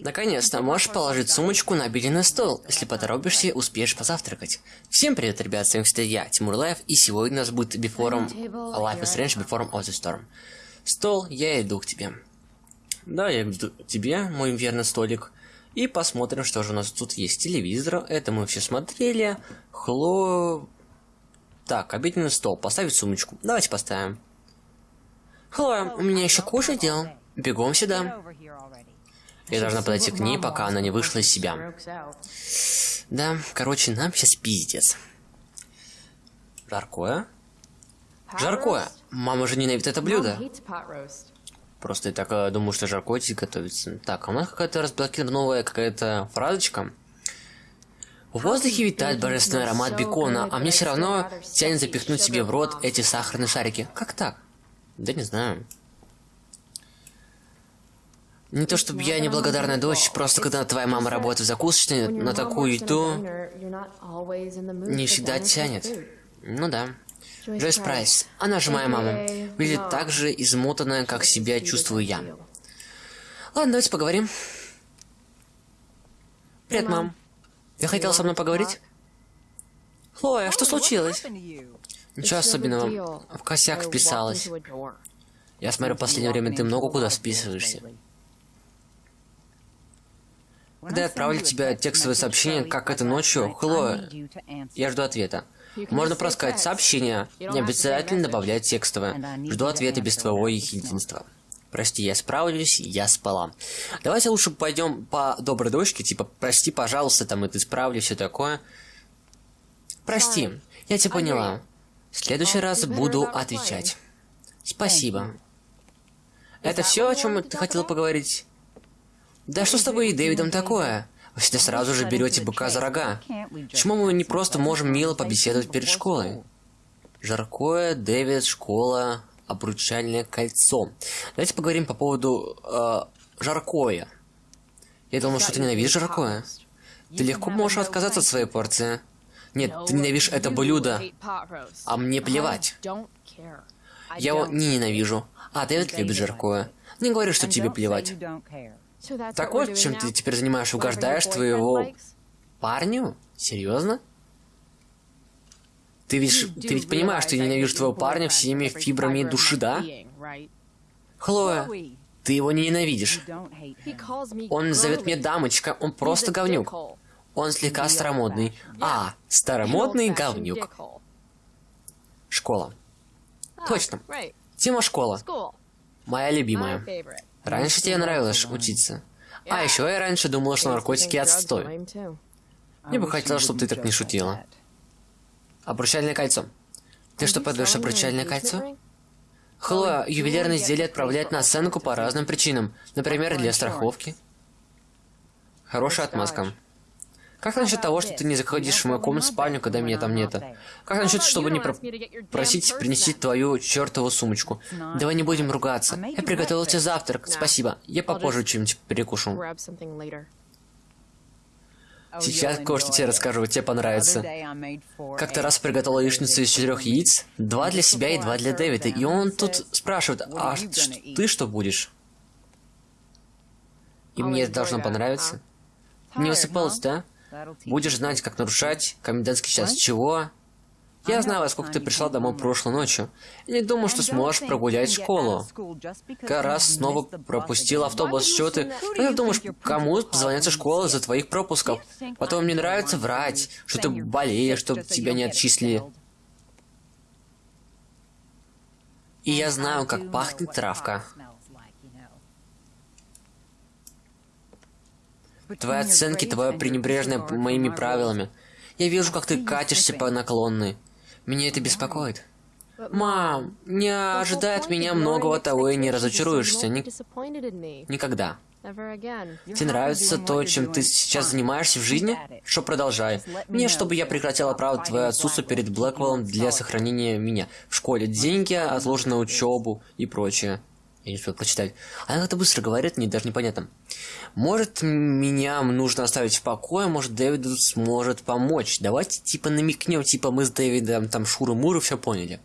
Наконец-то можешь положить сумочку на обеденный стол. Если поторопишься, успеешь позавтракать. Всем привет, ребят, с вами кстати я, Тимур Life, и сегодня у нас будет Before Life is Strange Before of the Storm. Стол, я иду к тебе. Да, я иду к тебе, мой верный столик. И посмотрим, что же у нас тут есть. Телевизор, это мы все смотрели. Хло... Так, обеденный стол, поставить сумочку. Давайте поставим. Хлоя, у меня еще куча дел. Бегом сюда. Я должна подойти к ней, пока она не вышла из себя. Да, короче, нам сейчас пиздец. Жаркое? Жаркое! Мама же ненавидит это блюдо. Просто я так э, думаю, что жаркое готовится. Так, а у нас какая-то разблокированная какая-то фразочка. В воздухе витает божественный аромат бекона, а мне все равно тянет запихнуть себе в рот эти сахарные шарики. Как так? Да не знаю. Не то чтобы я неблагодарная дочь, просто когда твоя мама работает в закусочной, на такую еду не всегда тянет. Ну да. Джойс Прайс, она же моя мама, выглядит так же измотанная, как себя чувствую я. Ладно, давайте поговорим. Привет, мам. Ты хотела со мной поговорить? Хлоя, что случилось? Ничего особенного. В косяк вписалась. Я смотрю, в последнее время ты много куда списываешься. Когда я отправлю тебе текстовое сообщение, как это ночью, Хлоя, я жду ответа. Можно просто сообщение, не обязательно добавлять текстовое. Жду ответа без твоего единства. Прости, я справлюсь, я спала. Давайте лучше пойдем по доброй дочке, типа, прости, пожалуйста, там, это исправлю, все такое. Прости, я тебя поняла. В следующий раз буду отвечать. Спасибо. Это все, о чем ты хотела поговорить? Да что с тобой и Дэвидом такое? Вы всегда сразу же берете быка за рога. Почему мы не просто можем мило побеседовать перед школой? Жаркое, Дэвид, школа, обручальное кольцо. Давайте поговорим по поводу э, жаркое. Я думал, что ты ненавидишь жаркое. Ты легко можешь отказаться от своей порции. Нет, ты ненавидишь это блюдо. А мне плевать. Я его не ненавижу. А Дэвид любит жаркое. Не говори, что тебе плевать. Так вот, чем ты теперь занимаешь, угождаешь твоего парню? Серьезно? Ты ведь, ты ведь понимаешь, что я ненавижу твоего парня всеми фибрами души, да? Хлоя, ты его не ненавидишь. Он зовет меня дамочка, он просто говнюк. Он слегка старомодный. А, старомодный говнюк. Школа. Точно. Тема школа. Моя любимая. Раньше тебе нравилось учиться. А еще я раньше думала, что наркотики отстой. Мне бы хотелось, чтобы ты так не шутила. Обручальное кольцо. Ты что, подаешь обручальное кольцо? Хлоя, ювелирные изделия отправляют на оценку по разным причинам. Например, для страховки. Хорошая отмазка. Как насчет того, что ты не заходишь в мою комнату спальню, когда меня там нет? Как насчет, чтобы не про просить принести твою чертову сумочку? Давай не будем ругаться. Я приготовил тебе завтрак, спасибо. Я попозже чем-нибудь перекушу. Сейчас кое-что тебе расскажу, тебе понравится. Как-то раз приготовил яичницу из четырех яиц, два для себя и два для Дэвида, и он тут спрашивает, а ты что будешь? И мне это должно понравиться. Не высыпалось, да? Будешь знать, как нарушать комендантский час. Чего? Я знаю, во сколько ты пришла домой прошлой ночью. И не думаю, что сможешь прогулять школу. Как раз снова пропустил автобус. Что ты... Как ты думаешь, кому позвонятся школы за твоих пропусков? Потом мне нравится врать, что ты болеешь, чтобы тебя не отчислили. И я знаю, как пахнет травка. Твои оценки, твое пренебрежное моими правилами. Я вижу, как ты катишься по наклонной. Меня это беспокоит. Мам, не ожидай от меня многого того и не разочаруешься. Ни... Никогда. Тебе нравится то, чем ты сейчас занимаешься в жизни? Что продолжай. Не, чтобы я прекратил оправдывать твое отсутствие перед Блэквеллом для сохранения меня в школе. Деньги, отложенные учебу и прочее. Я не успел прочитать. Она как-то быстро говорит, мне даже непонятно. Может, меня нужно оставить в покое, может, Дэвид сможет помочь. Давайте, типа, намекнем, типа, мы с Дэвидом, там, Шуры-Муры все поняли.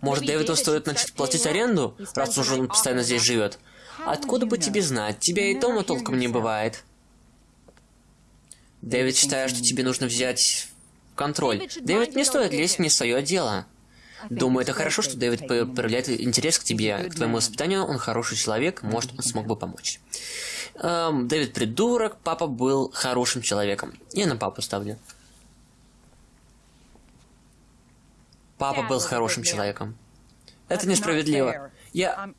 Может, Дэвиду стоит начать платить аренду, раз уж он постоянно здесь живет? Откуда бы тебе знать? Тебя и дома толком не бывает. Дэвид считает, что тебе нужно взять контроль. Дэвид, не стоит лезть не в свое дело. Думаю, это хорошо, что Дэвид проявляет интерес к тебе, к твоему воспитанию. Он хороший человек, может, он смог бы помочь. Эм, Дэвид придурок, папа был хорошим человеком. Я на папу ставлю. Папа был хорошим человеком. Это несправедливо. Я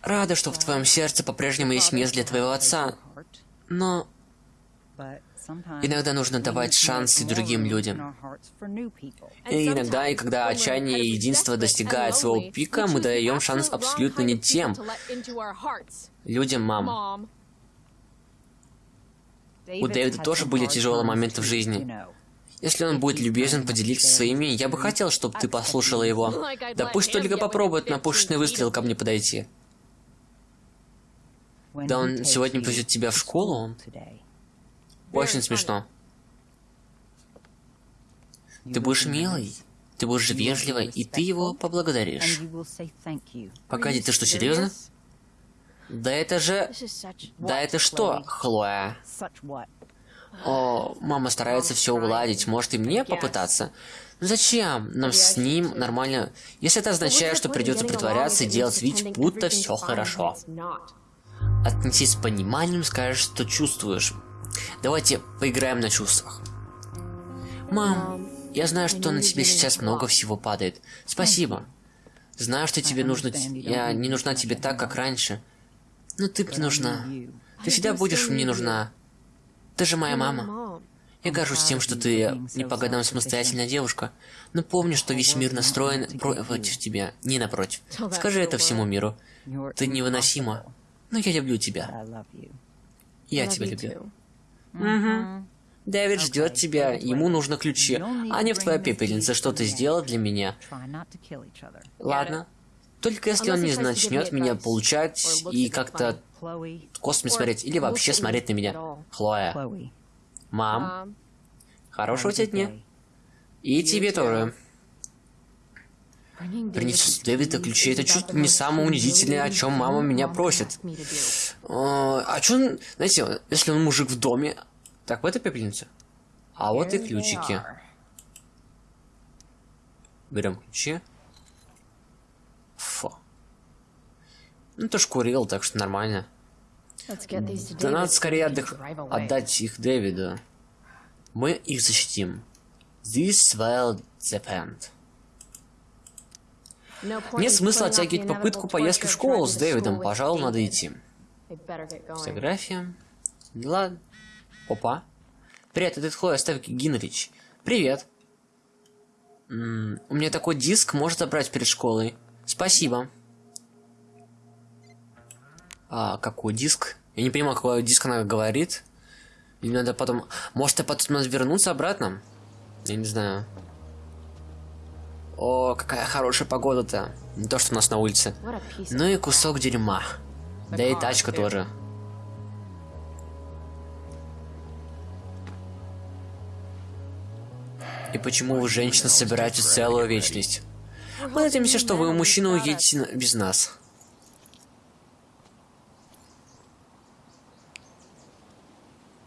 рада, что в твоем сердце по-прежнему есть место для твоего отца, но иногда нужно давать шансы другим людям. И иногда, и когда отчаяние и единство достигает своего пика, мы даем шанс абсолютно не тем людям, мам. У Дэвида тоже были тяжелые моменты в жизни. Если он будет любезен поделиться своими, я бы хотел, чтобы ты послушала его. Да пусть только попробует на пушечный выстрел ко мне подойти. Да он сегодня повезет тебя в школу? Очень смешно. Ты будешь милый, ты будешь вежливой, и ты его поблагодаришь. Погоди, ты что, серьезно? Да это же... Да это что, Хлоя? О, мама старается все уладить. Может и мне попытаться? Ну зачем? Нам с ним нормально... Если это означает, что придется притворяться и делать вид, будто все хорошо. Отнесись с пониманием, скажешь, что чувствуешь. Давайте поиграем на чувствах. Мам, я знаю, что на тебе сейчас много всего падает. Спасибо. Знаю, что тебе нужно... Я не нужна тебе так, как раньше. Но ты мне нужна. Ты всегда будешь мне нужна. Ты же моя мама. Я горжусь тем, что ты не по годам самостоятельная девушка, но помни, что весь мир настроен против тебя, не напротив. Скажи это всему миру. Ты невыносима, но я люблю тебя. Я тебя люблю. Угу. Дэвид ждет тебя, ему нужны ключи, а не в твоя пепельница, что ты сделал для меня. Ладно. Только если он не начнет меня получать и как-то космос смотреть, или вообще смотреть на меня. Хлоя. Мам. Хорошего тебе дня. И тебе тоже. Принести Дэвида ключи, это чуть не самое унизительное, о чем мама меня просит. А, а что, знаете, если он мужик в доме, так, в этой пепельнице. А вот и ключики. Берем ключи. Фу. Ну, ты ж курил, так что нормально. Да надо скорее отдых... отдать их Дэвиду. Мы их защитим. This will depend. Нет смысла оттягивать попытку поездки в школу с Дэвидом. Пожалуй, надо идти. Фотография. Ладно. Опа. Привет, это Хлоя Ставки Гинрич. Привет. М -м, у меня такой диск, может забрать перед школой. Спасибо. А, какой диск? Я не понимаю, какой диск она говорит. Или надо потом... Может, я потом вернуться обратно? Я не знаю. О, какая хорошая погода-то. Не то, что у нас на улице. Ну и кусок дерьма. Да и тачка тоже. И почему вы, женщина, собираете целую вечность? Мы надеемся, что вы, мужчина, уедете без нас.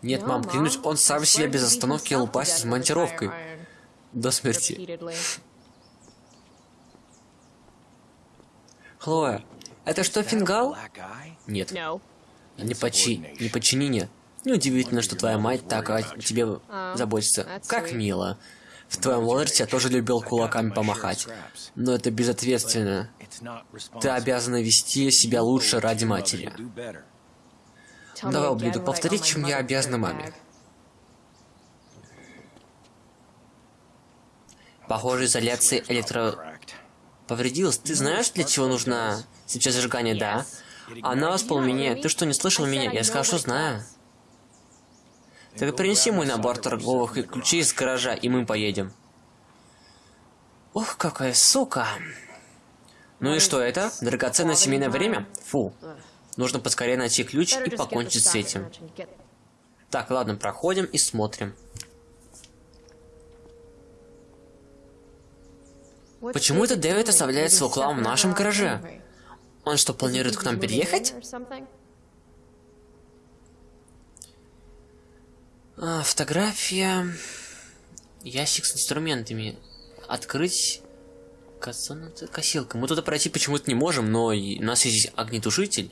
Нет, мам, клянусь, он сам себя без остановки лупасит с монтировкой. До смерти. Хлоя, это что, фингал? Нет. Не, почи... не подчинение. Неудивительно, что твоя мать так о тебе заботится. Как мило. В твоем возрасте я тоже любил кулаками помахать. Но это безответственно. Ты обязана вести себя лучше ради матери. Давай, ублюдок, повтори, чем я обязана маме. Похоже, изоляция электро... Повредилась. Ты знаешь, для чего нужна сейчас зажигание, да? Она воспламенение. Ты что, не слышал меня? Я сказал, что знаю. Так принеси мой набор торговых ключей из гаража, и мы поедем. Ох, какая сука. Ну и что это? Драгоценное семейное время? Фу. Нужно поскорее найти ключ и покончить с этим. Так, ладно, проходим и смотрим. Почему это Дэвид оставляет свой хлам в нашем гараже? Он что, планирует к нам переехать? А, фотография. Ящик с инструментами. Открыть косилка. Мы туда пройти почему-то не можем, но у нас есть огнетушитель.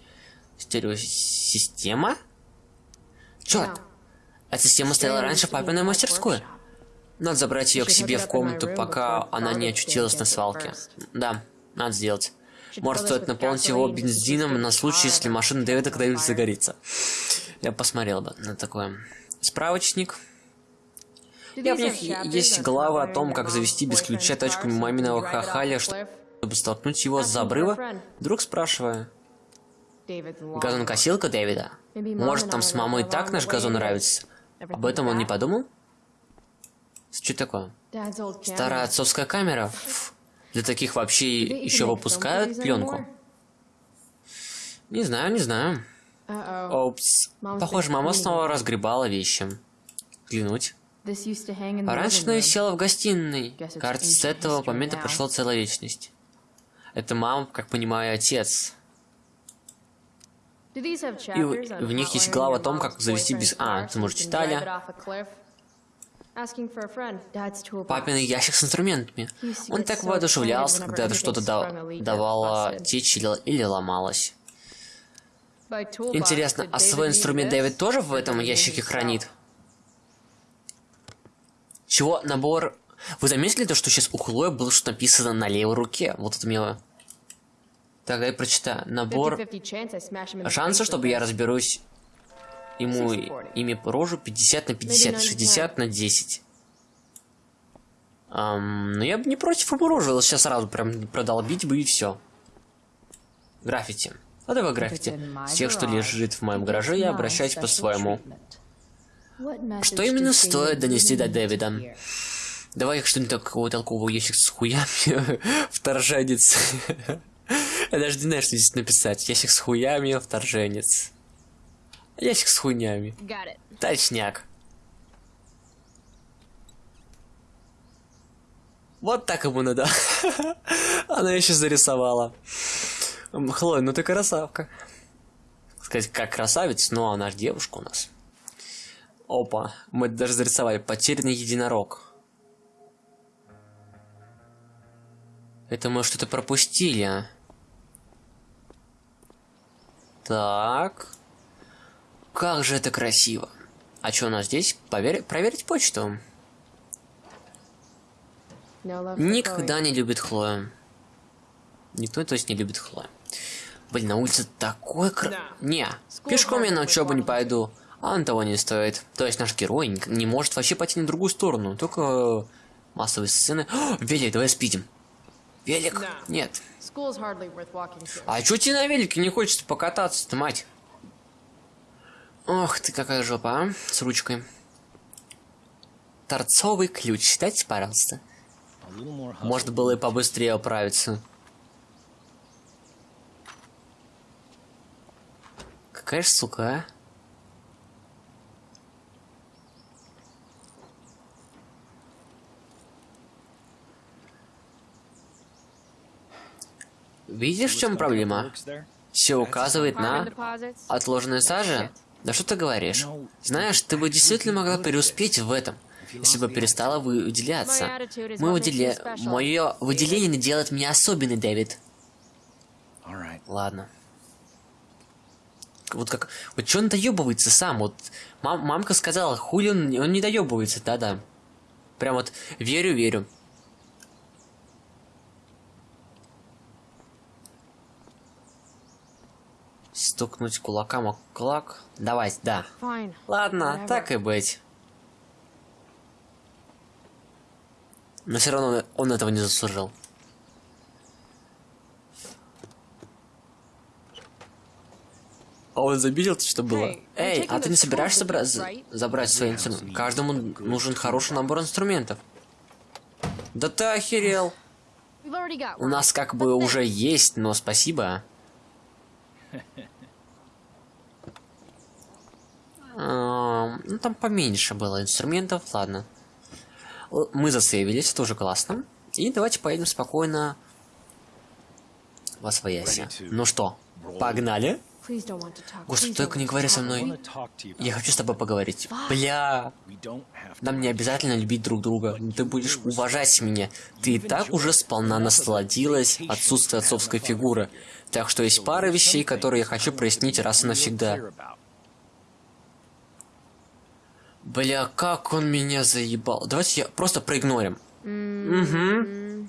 Стереосистема? Черт! Эта система стояла раньше в папиной мастерской. Надо забрать ее к себе в комнату, пока она не очутилась на свалке. Да, надо сделать. Может, стоит наполнить его бензином на случай, если машина Дэвида когда-нибудь загорится. Я посмотрел бы на такое. Справочник. Я в них есть глава о том, как завести без ключа тачку маминого хахаля, чтобы столкнуть его с обрыва. Вдруг спрашиваю. Газонкосилка Дэвида. Может, там с мамой так наш газон нравится? Об этом он не подумал? Что такое? Старая отцовская камера? Для таких вообще еще выпускают пленку? Не знаю, не знаю. Опс. Похоже, мама снова разгребала вещи. Взглянуть. Раньше она висела в гостиной. Кажется, с этого момента прошла целая вечность. Это мама, как понимаю, отец. И в них есть глава о том, как завести без... А, ты, может, читали? Папин ящик с инструментами. Он так воодушевлялся, когда что-то давало течь или, или ломалось. Интересно, а свой инструмент Дэвид тоже в этом ящике хранит? Чего? Набор... Вы заметили то, что сейчас у Хлоя было что написано на левой руке? Вот это мило. Так, я прочитаю. Набор... Шансы, чтобы я разберусь ему ими по рожу 50 на 50, 60 на 10. Um, ну я бы не против ему рожу, сейчас сразу прям продолбить бы и все. Граффити. А давай граффити. С тех, что лежит в моем гараже, я обращаюсь по-своему. Что именно стоит донести до Дэвида? Давай что-нибудь такого толкового ящик с хуями. Вторженец. Я даже не знаю, что здесь написать. Ящик с хуями, вторженец. Ящик с хуйнями. Точняк. Вот так ему надо. Она еще зарисовала. Хлоя, ну ты красавка. Сказать, как красавец, но она же девушка у нас. Опа, мы даже зарисовали. Потерянный единорог. Это мы что-то пропустили, а? Так. Как же это красиво. А что у нас здесь? Повер... Проверить почту. Никогда не любит Хлоя. Никто, то есть, не любит Хлоя. Блин, на улице такой кр... Не, пешком я на учебу не пойду. А он того не стоит. То есть наш герой не может вообще пойти на другую сторону. Только массовые сцены. О, велик, давай спидим. Велик? Нет. А чё тебе на велике не хочется покататься-то, мать? Ох ты, какая жопа, а? С ручкой. Торцовый ключ. Дайте, пожалуйста. Может было и побыстрее управиться. Какая ж сука, а? Видишь, в чем проблема? Все указывает на отложенные сажи? Да что ты говоришь? Знаешь, ты бы действительно могла преуспеть в этом, если бы перестала выделяться. Мы выделя... Мое выделение делает меня особенной, Дэвид. Ладно. Вот как... Вот что он доебывается сам? Вот мам, мамка сказала, хули он, он не доебывается, да-да. Прям вот верю-верю. Стукнуть кулаком о кулак. Давай, да. Fine. Ладно, Whatever. так и быть. Но все равно он этого не заслужил. А он забил, что было? Эй, а ты не собираешься забра забрать свои инструменты? Каждому нужен хороший набор инструментов. Да ты охерел. У нас как бы уже есть, но спасибо. Ну, там поменьше было инструментов, ладно. Мы засейвились, тоже классно. И давайте поедем спокойно Восвояси. Ну что, погнали? Господи, только не говори со мной. Я хочу с тобой поговорить. Бля. Нам не обязательно любить друг друга. Ты будешь уважать меня. Ты и так уже сполна насладилась отсутствием отцовской фигуры. Так что есть пара вещей, которые я хочу прояснить раз и навсегда. Бля, как он меня заебал. Давайте я просто проигнорим. Угу.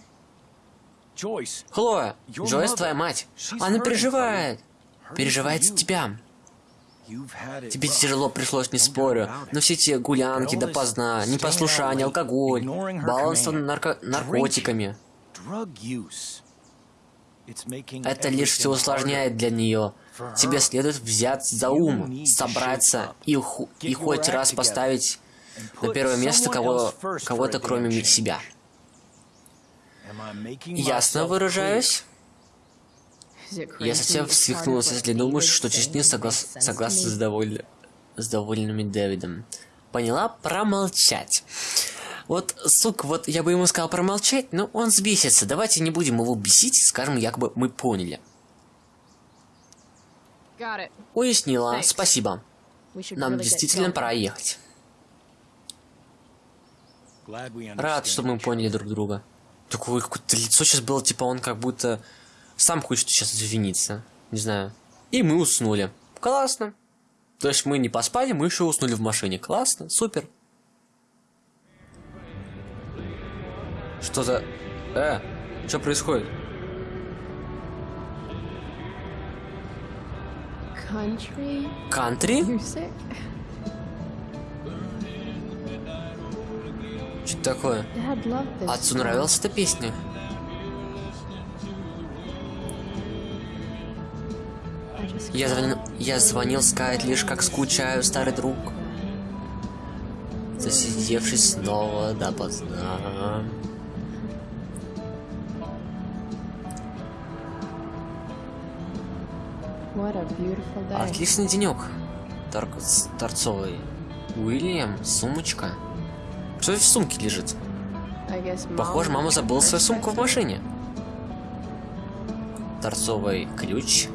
Хлоя, Джойс твоя мать. Она переживает. Переживает за тебя. Тебе тяжело пришлось, не спорю, но все эти гулянки допоздна, непослушание, алкоголь, баланство нарко наркотиками. Это лишь все усложняет для нее. Тебе следует взять за ум, собраться и, и хоть раз поставить на первое место кого кого-то кроме себя. Ясно выражаюсь? Я совсем свихнулся, если думаешь, что честни соглас... согласны с, доволь... с довольными Дэвидом. Поняла? Промолчать. Вот, сука, вот я бы ему сказал промолчать, но он сбесится. Давайте не будем его бесить, скажем, якобы мы поняли. Уяснила, спасибо. Нам действительно пора ехать. Рад, что мы поняли друг друга. Такое какое-то лицо сейчас было, типа он как будто сам хочет сейчас извиниться. Не знаю. И мы уснули. Классно. То есть мы не поспали, мы еще уснули в машине. Классно, супер. Что за... Э, что происходит? Кантри? Кантри? Что такое? Отцу нравилась эта песня? Я звонил, я звонил сказать лишь как скучаю, старый друг. Засидевшись снова допоздна. Отличный денек. Тор торцовый. Уильям, сумочка. Что в сумке лежит? Похоже, мама забыла свою сумку в машине. Торцовый ключ.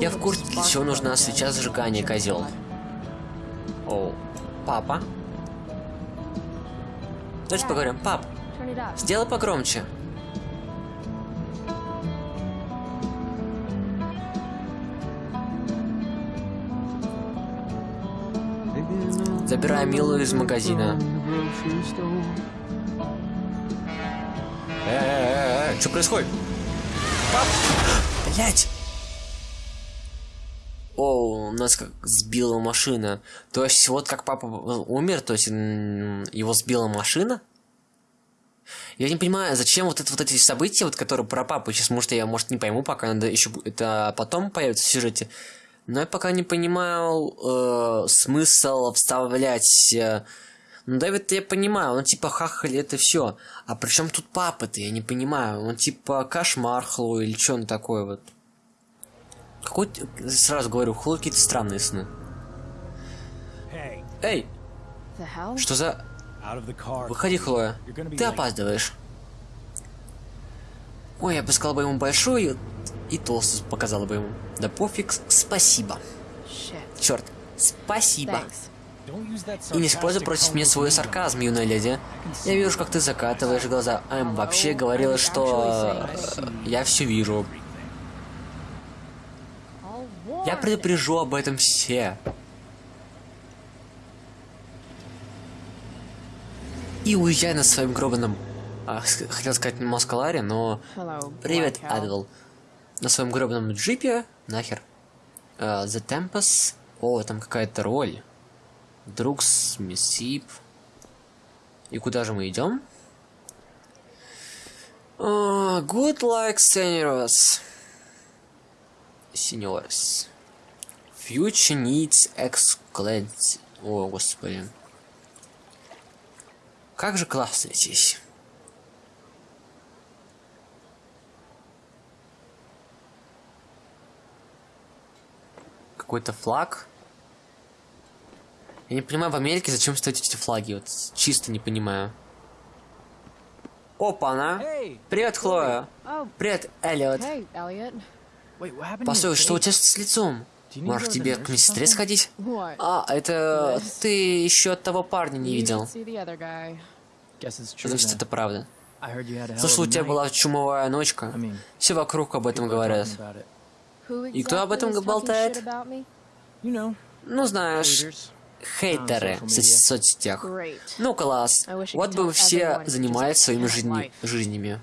Я в курсе, для чего нужна свеча зажигания, козел. О, папа. Давайте поговорим. Пап, сделай погромче. Забираю Милу из магазина. Э-э-э, что происходит? Пап! Блять! О, у нас как сбила машина. То есть вот как папа умер, то есть его сбила машина? Я не понимаю, зачем вот это вот эти события, вот которые про папу, сейчас, может, я, может, не пойму, пока надо еще это потом появится в сюжете. Но я пока не понимаю э, смысл вставлять... Э, ну, Дэвид, я понимаю, он типа хахали, это все. А при чем тут папа-то, я не понимаю. Он типа кошмар Хло или что он такое вот. Какой... Сразу говорю, Хло какие-то странные сны. Эй! Что за... Выходи, Хлоя. Ты опаздываешь. Ой, я бы сказал бы ему большой и толстый показала бы ему. Да пофиг, спасибо. Черт, спасибо. И не используй против меня свой сарказм, юная леди. Я вижу, как ты закатываешь глаза. А им вообще говорила, что... Я все вижу. Я предупрежу об этом все. И уезжай на своем гробаном... А, хотел сказать Москаларе, но... Привет, Адвел на своем гробном джипе, нахер. Uh, The Tempest. О, там какая-то роль. Друкс, Миссип. И куда же мы идем? Uh, good like seniors. Seniors. Future needs excellent. О, господи. Как же классно здесь. какой-то флаг. Я не понимаю в Америке, зачем ставить эти флаги. Вот чисто не понимаю. Опа-на. Привет, Хлоя. Привет, Эллиот. Постой, что у тебя с лицом? Может, тебе к медсестре сходить? А, это ты еще того парня не видел. Значит, это правда. Слышал, у тебя была чумовая ночка. Все вокруг об этом говорят. И кто об этом болтает? Ну, знаешь, хейтеры в соц соцсетях. Ну, класс. Вот бы все занимались своими жизни жизнями.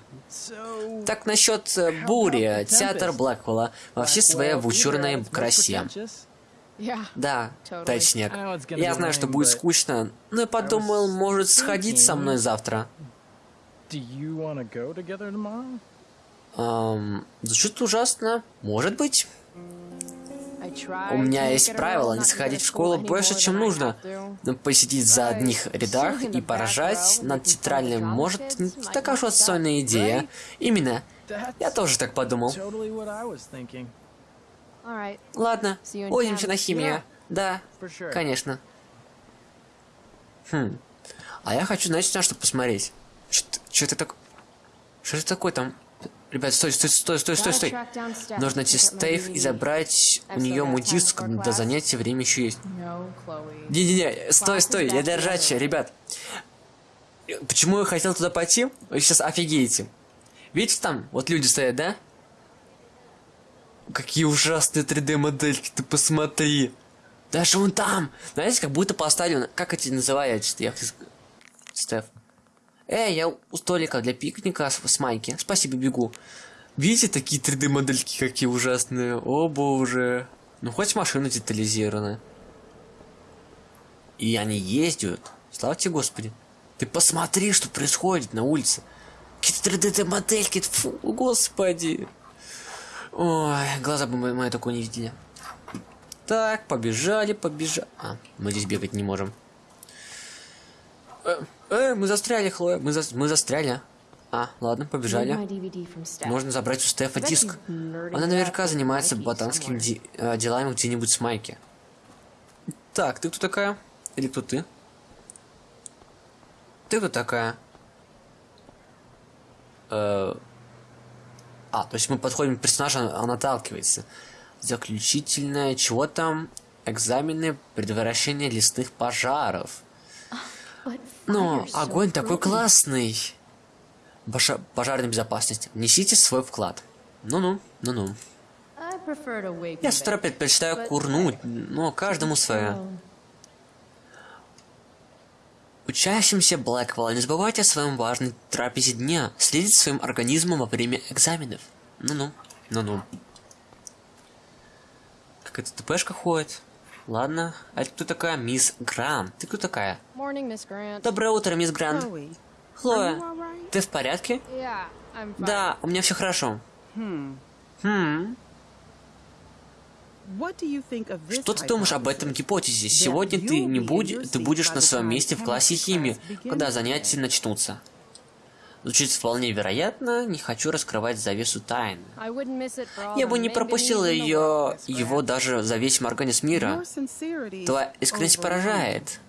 Так насчет э, бури, театр Блэквелла во всей своей вычурной красе. Да, точняк. Я знаю, что будет скучно, но я подумал, может сходить со мной завтра. Эм, звучит ужасно. Может быть. У меня есть правило не сходить в школу больше, чем нужно. Но посидеть за одних рядах и поражать над тетрадным может не такая уж отстойная идея. Именно. Я тоже так подумал. Ладно, увидимся на химию. Да, конечно. Хм. А я хочу, знаете, на что посмотреть. Что это так... Что это такое там? Ребят, стой, стой, стой, стой, стой, стой. Нужно найти Стейв и забрать у нее мой диск до занятия, время еще есть. Не-не-не, стой, стой, я держачи, ребят. Почему я хотел туда пойти? Вы сейчас офигеете. Видите там, вот люди стоят, да? Какие ужасные 3D модельки, ты посмотри. Даже он там. Знаете, как будто поставлен, как эти называются? Я... Стеф. Эй, я у столика для пикника с, с майки. Спасибо, бегу. Видите, такие 3D модельки какие ужасные. О боже. Ну хоть машина детализирована. И они ездят. Слава тебе, Господи. Ты посмотри, что происходит на улице. Какие-то 3D модельки. Фу, Господи. Ой, глаза бы мои, мои такое не видели. Так, побежали, побежали. А, мы здесь бегать не можем. Э, э, мы застряли, Хлоя. Мы, за... мы застряли. А, ладно, побежали. Можно забрать у Стефа диск. Она наверняка занимается ботанскими де... э, делами где-нибудь с Майки. Так, ты кто такая? Или кто ты? Ты кто такая? Э... А, то есть мы подходим к персонажу, он отталкивается. Заключительное, чего там? Экзамены предотвращения лесных пожаров. Но огонь такой классный. Баша пожарная безопасность. Несите свой вклад. Ну-ну, ну-ну. Я с утра предпочитаю курнуть, но каждому свое. Учащимся Блэквелла, не забывайте о своем важном трапезе дня. Следите своим организмом во время экзаменов. Ну-ну, ну-ну. Как эта ТПшка ходит? Ладно, а это кто такая? Мисс Грант. Ты кто такая? Доброе утро, мисс Грант. Хлоя, ты в порядке? Да, у меня все хорошо. Хм. Хм. Что ты думаешь об этом гипотезе? Сегодня ты не будешь, ты будешь на своем месте в классе химии, когда занятия начнутся. Звучит вполне вероятно, не хочу раскрывать завесу тайны. Я бы не пропустил ее, его даже за весь организм мира. Твоя искренность поражает.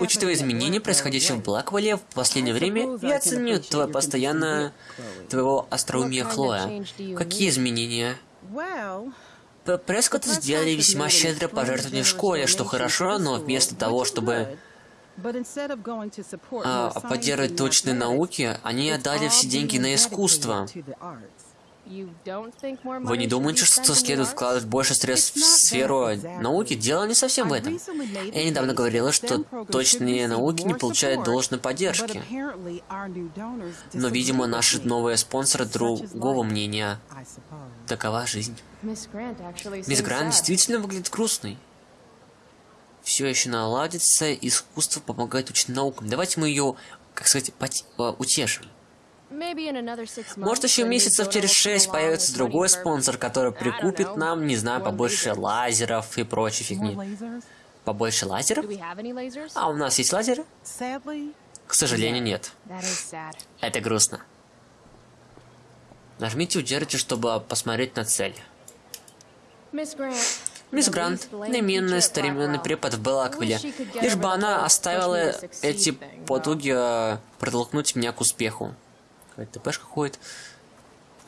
Учитывая изменения, происходящие в Блэквелле в последнее время, я ценю твое постоянное... твоего остроумия, Хлоя. Какие изменения? Прескотт сделали весьма щедрое пожертвование в школе, что хорошо, но вместо того, чтобы а, поддерживать точные науки, они отдали все деньги на искусство. Вы не думаете, что следует вкладывать больше средств в сферу науки? Дело не совсем в этом. Я недавно говорила, что точные науки не получают должной поддержки. Но, видимо, наши новые спонсоры другого мнения. Такова жизнь. Мисс Грант действительно выглядит грустной. Все еще наладится, искусство помогает учить наукам. Давайте мы ее, как сказать, утешим. Может, еще месяцев через шесть появится другой спонсор, который прикупит нам, не знаю, побольше лазеров и прочей фигни. Побольше лазеров? А у нас есть лазеры? К сожалению, нет. Это грустно. Нажмите удержите, чтобы посмотреть на цель. Мисс Грант, наименный старинный препод в Белаквиле. Лишь бы она оставила эти потуги э, протолкнуть меня к успеху. Какая-то ТПшка ходит.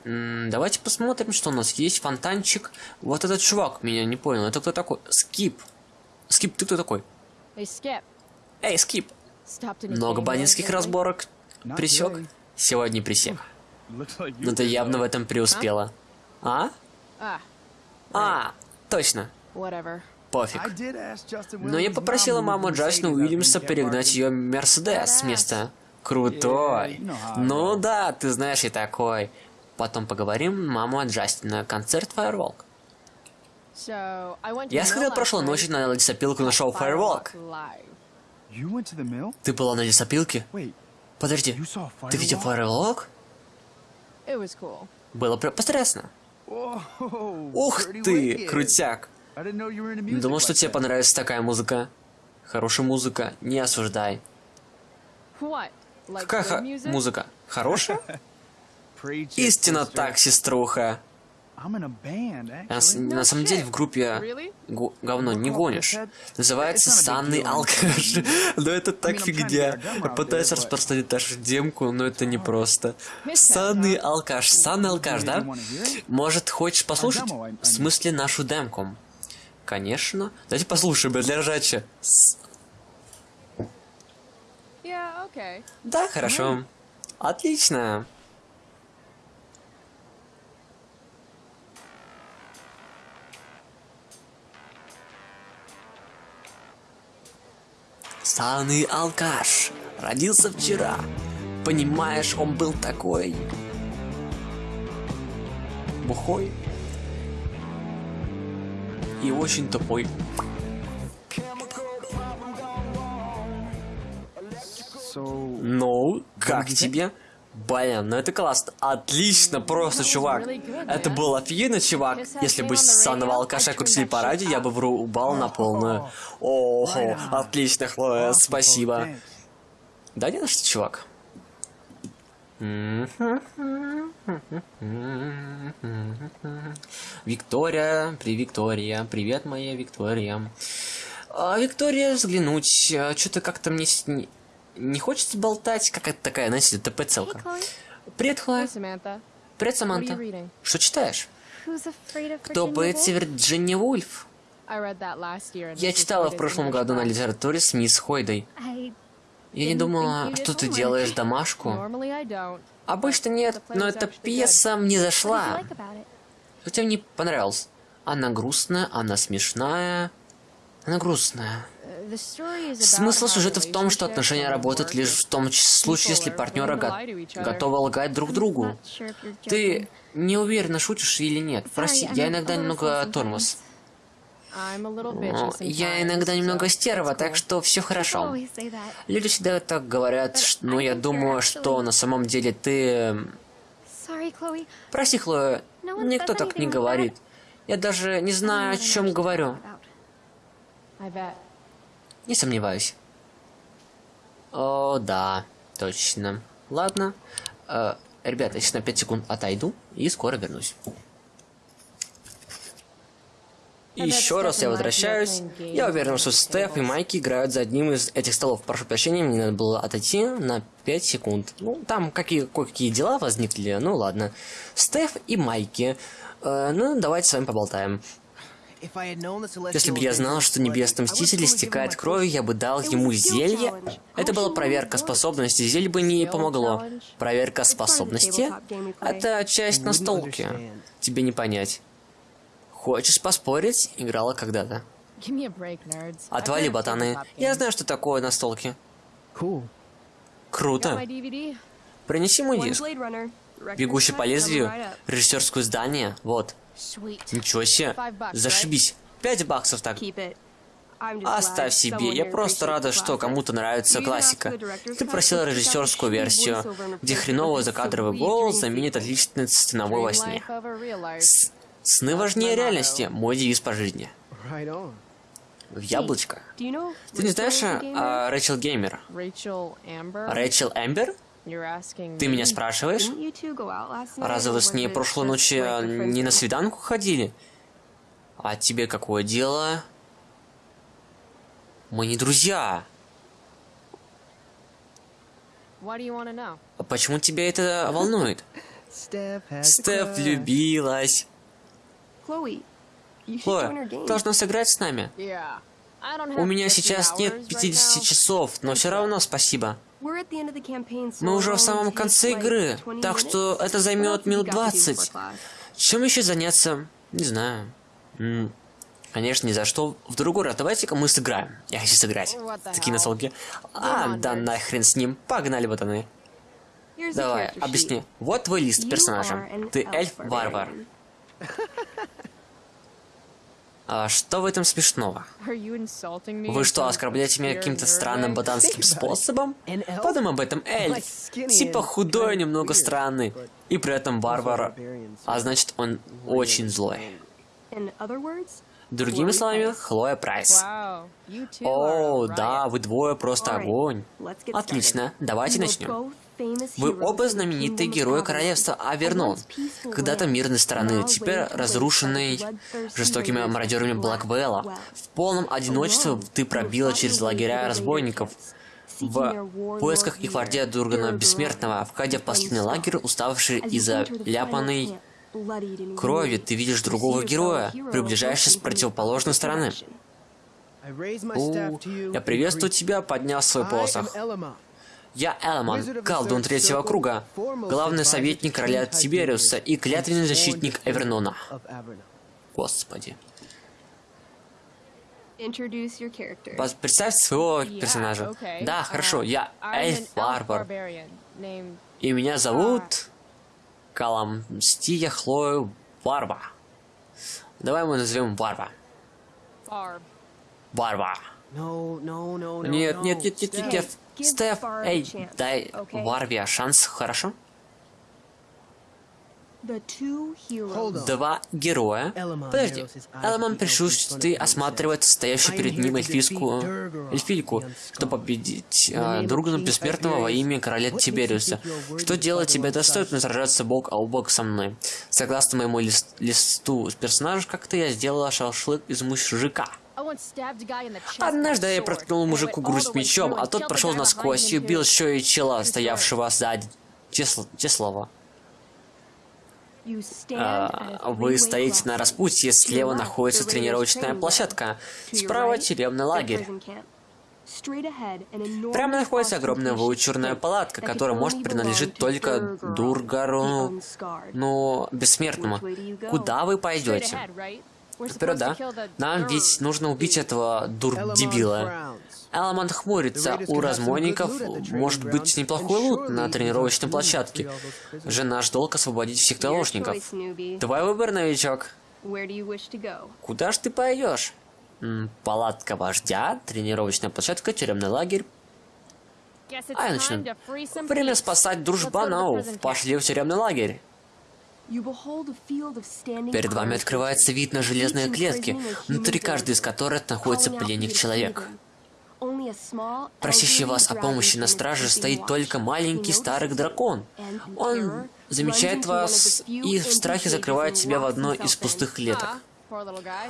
М -м, давайте посмотрим, что у нас есть. Фонтанчик. Вот этот чувак меня не понял. Это кто такой? Скип. Скип, ты кто такой? Эй, Скип. Много бандитских разборок присек? Сегодня присек. Но ты явно в этом преуспела. А? А, точно. Пофиг. Но я попросила маму Джастина Уильямса перегнать ее Мерседес с места. Крутой. Ну да, ты знаешь, и такой. Потом поговорим, мама Джастина. Концерт Firewalk. Я сходил прошлой ночью на лесопилку на шоу Firewalk. Ты была на лесопилке? Подожди, ты видел Firewalk? Было потрясно. Ух ты, крутяк. Думал, что тебе понравится такая музыка. Хорошая музыка, не осуждай. Какая музыка? Хорошая? Истинно так, сеструха. На, на самом деле в группе говно не гонишь. Называется Санный алкаш. но это так фигня. Пытаюсь распространить нашу демку, но это не просто. Санный алкаш. Санный алкаш, да? Может, хочешь послушать? В смысле нашу демку? Конечно. Давайте послушаем, для ржача. Да, хорошо. Отлично. Саный алкаш. Родился вчера. Понимаешь, он был такой... Бухой. И очень тупой. Ну, как тебе? Блин, ну это классно. Отлично, просто, чувак. Это был офигенно, чувак. Если бы санного алкаша крутили по радио, я бы врубал на полную. Ого, отлично, Хлоя, спасибо. Да не на что, чувак. Виктория, при Виктория, привет, моя Виктория. А, Виктория, взглянуть, а, что-то как-то мне не хочется болтать, как это такая, знаете, ТП-целка. Привет, Хлоя. Привет, Саманта. Что читаешь? Кто боится Вирджиния Вульф? Я читала в прошлом году на литературе с мисс Хойдой. Я не думала, что ты делаешь домашку. Обычно нет, но эта пьеса мне зашла. Что тебе не понравилось? Она грустная, она смешная. Она грустная. Смысл сюжета в том, что отношения работают лишь в том случае, если партнеры го готовы лгать друг другу. Ты не уверена, шутишь или нет. Прости, я иногда немного тормоз. я иногда немного стерва, так что все хорошо. Люди всегда так говорят, но я думаю, что на самом деле ты... Прости, Хлоя, никто так не говорит. Я даже не знаю, о чем говорю. Не сомневаюсь. О, да, точно. Ладно. Э, ребята, я сейчас на 5 секунд отойду и скоро вернусь. еще раз я возвращаюсь. Я уверен, что Стеф и Майки играют за одним из этих столов. Прошу прощения, мне надо было отойти на 5 секунд. Ну, там какие, кое-какие дела возникли, ну ладно. Стеф и Майки. Э, ну, давайте с вами поболтаем. Если бы я знал, что Небесный Мститель истекает кровью, я бы дал ему зелье. Это была проверка способности, зелье бы не помогло. Проверка способности? Это часть настолки. Тебе не понять. Хочешь поспорить? Играла когда-то. Отвали, ботаны. Я знаю, что такое настолки. Круто. Принеси мой диск. Бегущий по лезвию, режиссерское здание, вот. Ничего себе. Зашибись. Пять баксов так. Оставь себе, я просто рада, что кому-то нравится классика. Ты просила режиссерскую версию, где хреновый закадровый голос заменит отличный сценовой во сне. С Сны важнее реальности, мой девиз по жизни. В яблочко. Ты не знаешь а, Рэйчел Геймер? Рэйчел Эмбер? Ты меня спрашиваешь? Разве вы с ней прошлой ночью не на свиданку ходили? А тебе какое дело? Мы не друзья. А почему тебя это волнует? Стеф влюбилась. Хлоя, должна сыграть с нами. У меня сейчас нет 50 часов, но все равно спасибо. Мы уже в самом конце игры, так что это займет минут 20. Чем еще заняться? Не знаю. Конечно, ни за что. В другой раз давайте-ка мы сыграем. Я хочу сыграть. Такие насолки. А, да нахрен с ним. Погнали, ботаны. Давай, объясни. Вот твой лист персонажа. Ты эльф-варвар. А что в этом смешного? Вы что, оскорбляете меня каким-то странным ботанским способом? Подумай об этом, эльф. Типа худой, немного странный. И при этом варвар. А значит, он очень злой. Другими словами, Хлоя Прайс. О, да, вы двое просто огонь. Отлично, давайте начнем. Вы оба знаменитые герои королевства Авернон, когда-то мирной страны, теперь разрушенной жестокими мародерами Блэквелла. В полном одиночестве ты пробила через лагеря разбойников, в поисках и гвардия Дургана Бессмертного, входя в последний лагерь, уставший из-за ляпанной крови, ты видишь другого героя, приближаешься с противоположной стороны. У, я приветствую тебя, подняв свой посох. Я Элман, колдун третьего круга, главный советник короля Тибериуса и клятвенный защитник Эвернона. Господи. Представь своего персонажа. Да, хорошо, я эльф Варвар. И меня зовут... Каламстия Хлою Варва. Давай мы назовем Варва. Варва. Нет, нет, нет, нет, нет, нет. Стеф, эй, дай Варве шанс, хорошо? Два героя. Подожди. Что ты осматривает стоящую перед ним эльфийскую эльфийку, чтобы победить э, друга бессмертного во имя короля Тибериуса. Что делает тебя достойно сражаться бок о бок со мной? Согласно моему лист листу персонажа, как-то я сделала шашлык из мужика. Однажды я проткнул мужику грудь мечом, а тот прошел насквозь и убил еще и чела, стоявшего сзади. Те слова. А, вы стоите на распутье, слева находится тренировочная площадка, справа тюремный лагерь. Прямо находится огромная ваучурная палатка, которая может принадлежить только Дургару, ну, бессмертному. Куда вы пойдете? Вперед, да? Нам ведь нужно убить этого дур-дебила. Эламант хмурится. У разбойников может быть неплохой лут на тренировочной площадке. Же наш долг освободить всех заложников. Твой выбор, новичок. Куда ж ты пойдешь? Палатка вождя, тренировочная площадка, тюремный лагерь. А я начну. Время спасать дружбанов. Пошли в тюремный лагерь. Перед вами открывается вид на железные клетки, внутри каждой из которых находится пленник-человек. Просящий вас о помощи на страже стоит только маленький старый дракон. Он замечает вас и в страхе закрывает себя в одной из пустых клеток.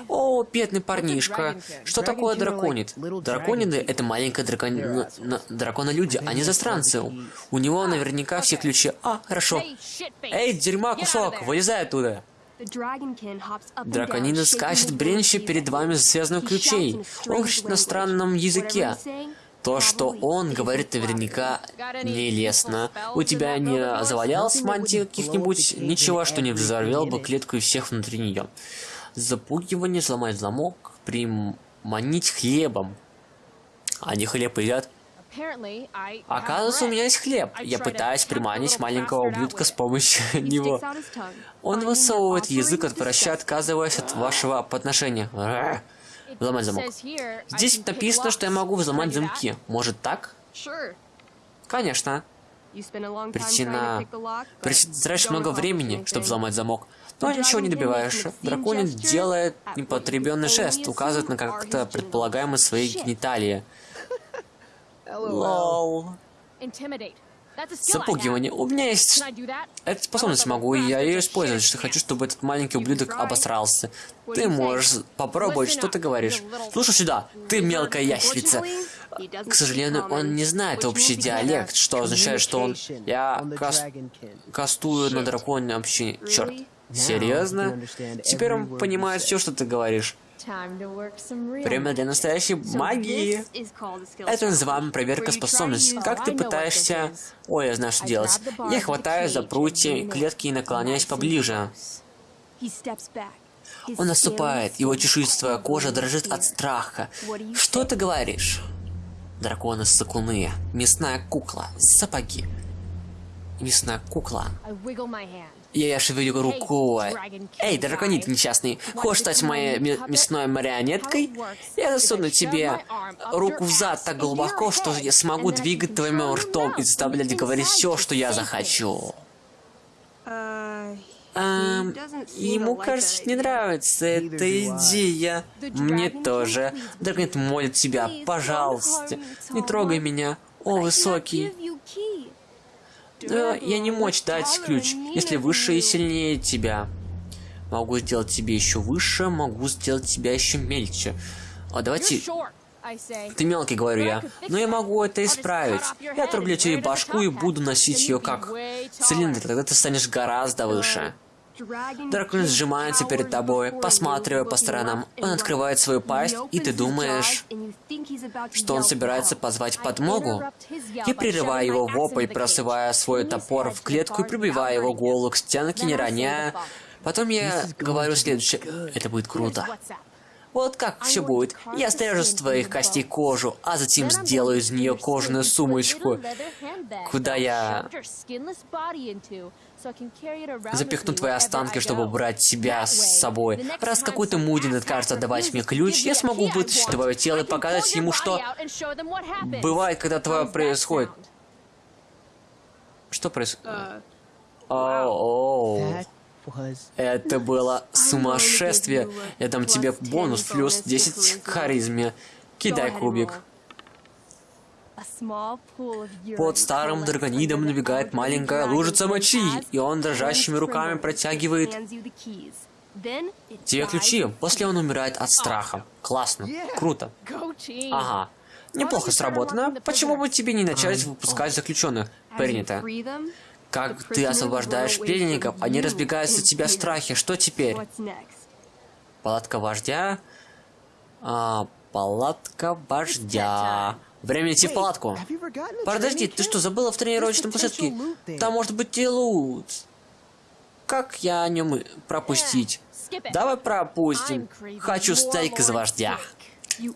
О, бедный парнишка. Что такое драконит? Дракониды — это маленькая дракон... дракона-люди, они застранцы. У него наверняка все ключи. А, хорошо. Эй, дерьма кусок, вылезай оттуда. Драконина скачет бренче перед вами связанных ключей. Он кричит на странном языке. То, что он говорит, наверняка нелестно. У тебя не завалялась мантия каких-нибудь? Ничего, что не взорвел бы клетку и всех внутри нее. Запугивание, сломать замок, приманить хлебом. Они хлеб едят. Оказывается, у меня есть хлеб. Я пытаюсь приманить маленького ублюдка с помощью него. Он высовывает язык от враща, отказываясь от вашего подношения. Взломать замок. Здесь написано, что я могу взломать замки. Может так? Конечно. Причина... Тратишь много времени, чтобы взломать замок. Но ничего не добиваешь. Драконин делает непотребенный жест, указывает на как-то предполагаемые свои гениталии. Лол. Запугивание. У меня есть... Эту способность могу, и я ее использовать, что хочу, чтобы этот маленький ублюдок обосрался. Ты можешь попробовать, что ты говоришь. Слушай сюда, ты мелкая ящерица. К сожалению, он не знает общий диалект, что означает, что он... Я кас... кастую на драконе общение. Черт. Серьезно? Теперь он понимает все, что ты говоришь. Время для настоящей магии. Это называемая проверка способностей. Как ты пытаешься... Ой, я знаю, что делать. Я хватаю за прутья клетки и наклоняюсь поближе. Он наступает, его чешуйчатая кожа дрожит от страха. Что ты говоришь? Драконы-сакуны, мясная кукла, сапоги. Мясная кукла. Я шевелю рукой. Эй, драконит несчастный, хочешь стать моей мясной марионеткой? Я засуну тебе руку в зад так глубоко, что я смогу двигать твоим ртом и заставлять говорить все, что я захочу. Эм, ему, кажется, не нравится эта идея. Мне тоже. Драконит молит тебя, пожалуйста, не трогай меня. О, высокий. Но я не мочь дать ключ, если выше и сильнее тебя. Могу сделать тебе еще выше, могу сделать тебя еще мельче. А давайте... Ты мелкий, говорю я. Но я могу это исправить. Я отрублю тебе башку и буду носить ее как цилиндр. Тогда ты станешь гораздо выше. Дракон сжимается перед тобой, посматривая по сторонам. Он открывает свою пасть, и ты думаешь, что он собирается позвать подмогу. Я прерываю его вопль, просывая свой топор в клетку и прибиваю его голову к стенке, не роняя. Потом я говорю следующее. Это будет круто. Вот как все будет. Я стрежу с твоих костей кожу, а затем сделаю из нее кожаную сумочку, куда я запихну твои останки, чтобы брать себя с собой. Раз какой-то мудин откажется отдавать мне ключ, я смогу вытащить твое тело и показать ему, что бывает, когда твое происходит. Что происходит? Оу. Это было сумасшествие. Я дам тебе бонус плюс 10 к харизме. Кидай кубик. Под старым драконидом набегает маленькая лужица мочи, и он дрожащими руками протягивает тебе ключи. После он умирает от страха. Классно. Круто. Ага. Неплохо сработано. Почему бы тебе не начать выпускать заключенных? Принято. Как ты освобождаешь пленников, они разбегаются от тебя в страхе. Что теперь? Палатка вождя. А, палатка вождя. Время идти в палатку. Подожди, ты что, забыла в тренировочной площадке? Там может быть и лут. Как я о нем пропустить? Давай пропустим. Хочу стейк из вождя.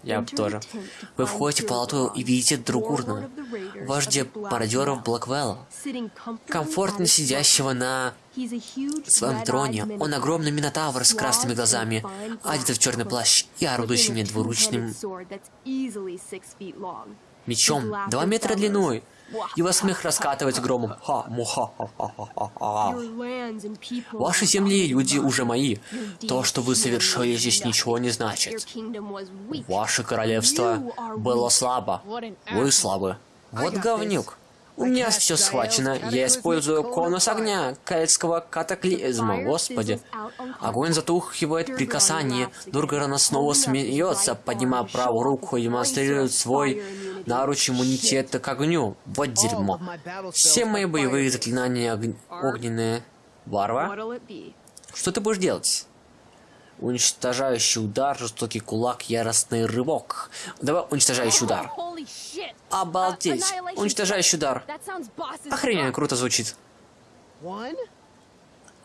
Я тоже. Вы входите в палату и видите Другурна, вождя пародеров Блэквелла, комфортно сидящего на своем троне. Он огромный минотавр с красными глазами, одет в черный плащ и орудующий мне двуручным мечом. два метра длиной. Его смех раскатывается громом. Ха, муха, ха, ха, ха, ха. Ваши земли и люди уже мои. То, что вы совершили здесь, ничего не значит. Ваше королевство было слабо. Вы слабы. Вот говнюк. У меня все схвачено. Я использую конус огня, кельтского катаклизма. Господи. Огонь затухивает при касании. Дургарана снова смеется, поднимая правую руку и демонстрирует свой наруч иммунитета к огню. Вот дерьмо. Все мои боевые заклинания ог... огненные. Варва? Что ты будешь делать? Уничтожающий удар, жестокий кулак, яростный рывок. Давай уничтожающий удар. Обалдеть. Уничтожающий удар. Охрененно круто звучит.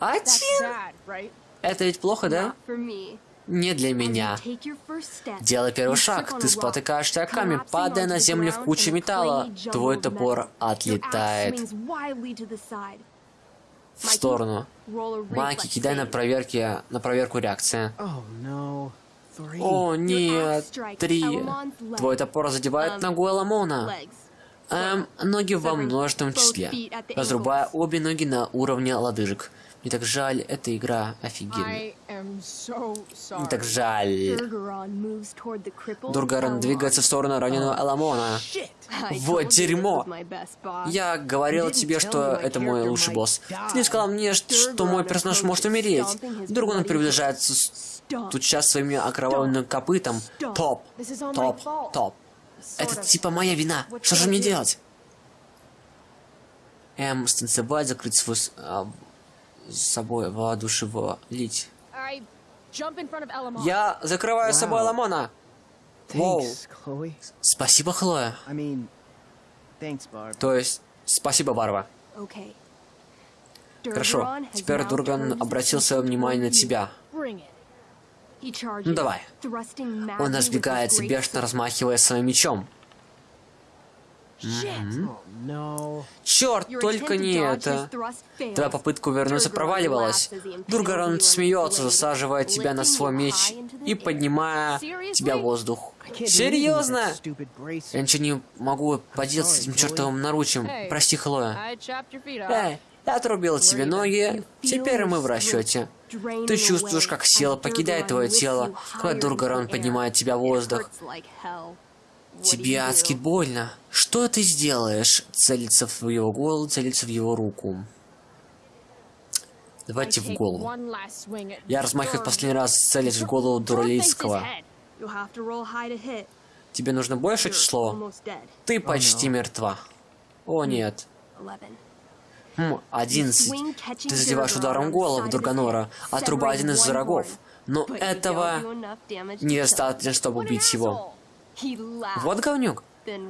Один? Это ведь плохо, да? Не для меня. Делай первый шаг. Ты спотыкаешься о камень, падая на землю в куче металла. Твой топор отлетает в сторону. Маки, кидай на проверке, на проверку реакции. О, нет. Три. Твой топор задевает ногу Эламона. Эм, ноги во множественном числе. Разрубая обе ноги на уровне лодыжек. Мне так жаль, эта игра офигенная. Мне так жаль. Дургаран двигается в сторону раненого Аламона. Вот дерьмо! Я говорил тебе, что это мой лучший босс. Ты не сказал мне, что мой персонаж может умереть. Вдруг он приближается, тут сейчас своими окровавленным копытом. Топ, топ, топ. Это типа моя вина. Что же мне делать? Эм, станцевать, закрыть свой а, с собой воодушевлить. Я закрываю с собой Ламона. Воу. Спасибо, Хлоя. То есть, спасибо, Барва. Хорошо, теперь Дурган обратил свое внимание на тебя. Ну давай. Он разбегается, бешено размахивая своим мечом. Черт, только не это. Твоя попытка увернуться проваливалась. Дургарон смеется, засаживая тебя на свой меч и поднимая тебя в воздух. Серьезно? Я ничего не могу поделать с этим чертовым наручем. Прости, Хлоя. Эй, я отрубил тебе ноги, теперь мы в расчете. Ты чувствуешь, как сила покидает твое тело, когда Дургарон поднимает тебя в воздух. Тебе адски больно. Что ты сделаешь? Целиться в его голову, целиться в его руку. Давайте в голову. Я размахиваю в последний раз, целясь в голову Дуралийского. Тебе нужно больше число? Ты почти мертва. О, нет. Хм, одиннадцать. Ты задеваешь ударом голову Дурганора, отрубая один из врагов. Но этого недостаточно, чтобы убить его. Вот говнюк.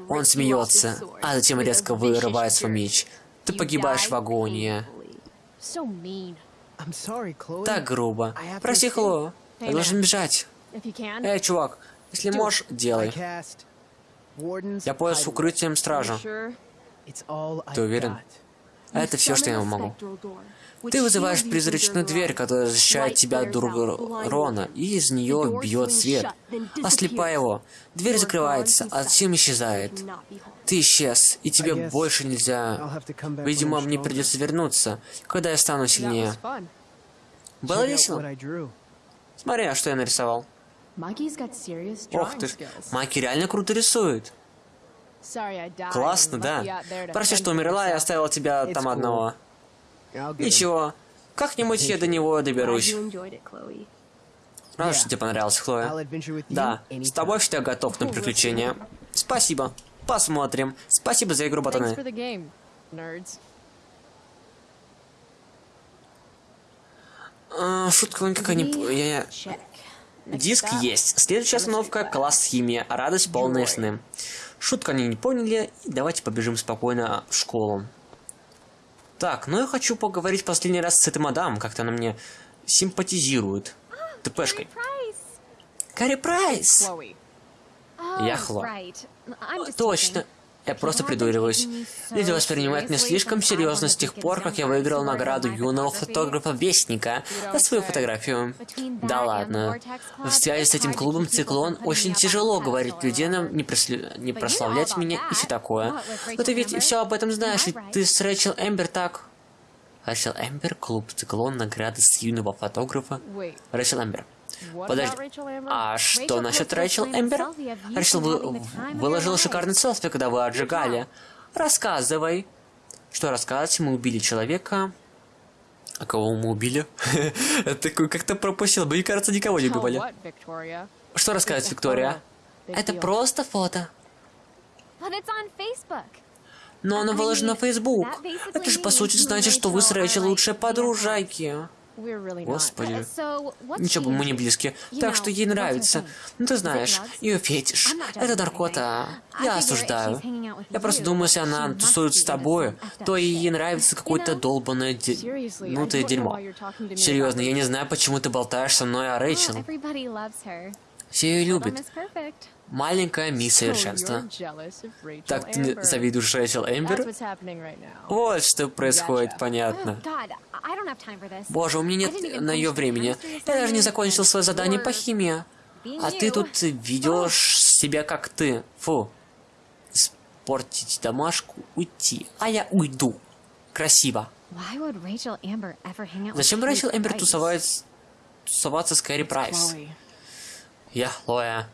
Он смеется, а затем резко вырывает свой меч. Ты погибаешь в агонии. Так грубо. Прости, Хло. Я должен бежать. Эй, чувак, если можешь, делай. Я пояс укрытием стража. Ты уверен? Это все, что я могу. Ты вызываешь призрачную дверь, которая защищает тебя от Рона, и из нее бьет свет, ослепая его. Дверь закрывается, а затем исчезает. Ты исчез, и тебе больше нельзя... Видимо, мне придется вернуться, когда я стану сильнее. Было весело? Смотри, а что я нарисовал. Ох ты ж, Маки реально круто рисует. Классно, да. Прости, что умерла и оставила тебя там одного. Ничего, как-нибудь я до него доберусь. Рад, что тебе понравилось, Хлоя. Да, с тобой всегда готов на приключения. Спасибо. Посмотрим. Спасибо за игру, ботаны. А, шутка никакая не... Я... Диск есть. Следующая остановка — класс химия. Радость полные сны. Шутку они не поняли, и давайте побежим спокойно в школу. Так, ну я хочу поговорить последний раз с этой мадам, как-то она мне симпатизирует. ТПшкой. Карри Прайс! Я Хло. Точно. Я просто придуриваюсь. Люди воспринимают меня слишком серьезно с тех пор, как я выиграл награду юного фотографа-вестника за свою фотографию. Да ладно. В связи с этим клубом «Циклон» очень тяжело говорить людям не, просли... не прославлять меня и все такое. Но ты ведь все об этом знаешь, ведь ты с Рэйчел Эмбер так... Рэйчел Эмбер, клуб «Циклон», награды с юного фотографа. Рэйчел Эмбер. Подожди, а что насчет Рэйчел Эмбер? Рэйчел вы, выложил шикарный селфи, когда вы отжигали. Рассказывай. Что рассказать? Мы убили человека. А кого мы убили? Такой как-то пропустил. Мне кажется, никого не убивали. Что рассказать, Виктория? Это просто фото. Но оно выложено на Facebook. Это же по сути значит, что вы с Рэйчел лучшие подружайки. Господи. Ничего, мы не близки. Так что ей нравится. Ну ты знаешь, ее фетиш. Это наркота. Я осуждаю. Я просто думаю, если она тусует с тобой, то ей нравится какое-то долбанное де... Ну ты дерьмо. Серьезно, я не знаю, почему ты болтаешь со мной о Рэйчел. Все ее любят. Маленькая мисс совершенства. Так ты завидуешь Рэйчел Эмбер? Вот что происходит, понятно. Боже, у меня нет на ее времени. Я даже не закончил свое задание по химии. А ты тут ведешь себя как ты. Фу. испортить домашку, уйти. А я уйду. Красиво. Зачем Рэйчел Эмбер тусовать, тусоваться с Кэрри Прайс? Я Хлоя.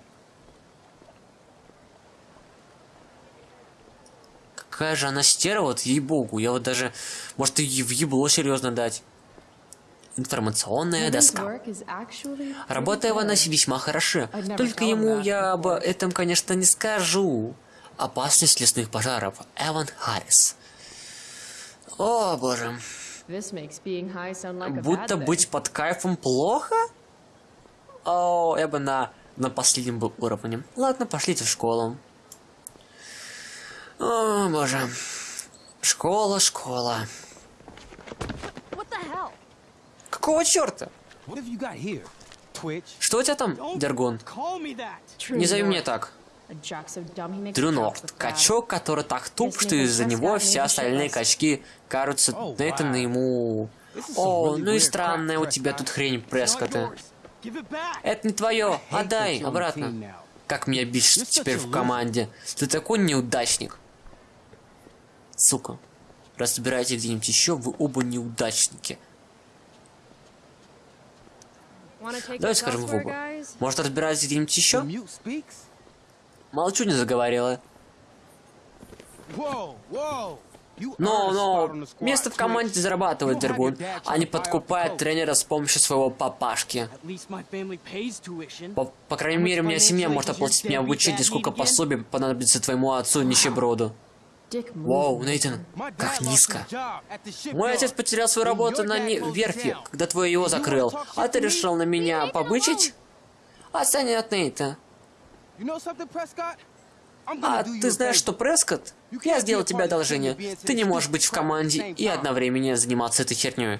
Какая же она стерва, вот ей-богу. Я вот даже... Может, и в ебло серьезно дать. Информационная доска. Работа good. весьма never Только ему я об этом, конечно, не скажу. Опасность лесных пожаров. Эван Харрис. О, боже. Будто быть под кайфом плохо? О, я бы на, на последнем был уровне. Ладно, пошлите в школу. О, боже. Школа, школа. Какого черта? Что у тебя там. True Не зови меня так. God. Качок, который так туп, что из-за него не все остальные качки кажутся Oh, Нейтану ему. О, ну и странная у тебя тут хрень, back. Это не твое, отдай обратно. Как меня бесит теперь в команде. Ты такой неудачник. Сука. Разбирайте где-нибудь еще, вы оба неудачники. Давайте скажем в оба. Может разбираться где-нибудь еще? Молчу, не заговорила. Но, но, место в команде зарабатывает Дергун, а не подкупает тренера с помощью своего папашки. По, по крайней мере, у меня семья может оплатить мне обучение, сколько пособий понадобится твоему отцу, нищеброду. Воу, Нейтан, как низко. Мой отец потерял свою работу на верфи, когда твой его закрыл. А ты решил на меня побычить? Отстань от Нейта. А ты знаешь, что, Прескотт? Я сделал тебе одолжение. Ты не можешь быть в команде и одновременно заниматься этой херней.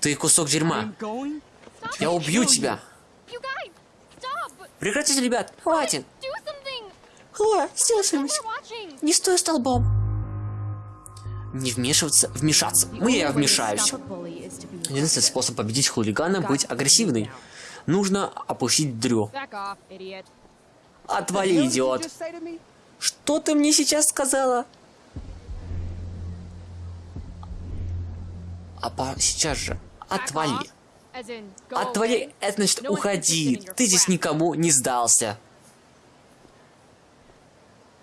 Ты кусок дерьма. Я убью тебя. Прекратите, ребят. Хватит. Хлоя, сделай что-нибудь. Не стой столбом. Не вмешиваться, вмешаться. Мы я вмешаюсь. Единственный способ победить хулигана – быть агрессивной. Нужно опустить Дрю. Отвали, идиот. Что ты мне сейчас сказала? А по- сейчас же. Отвали. Отвали, это значит уходи. Ты здесь никому не сдался.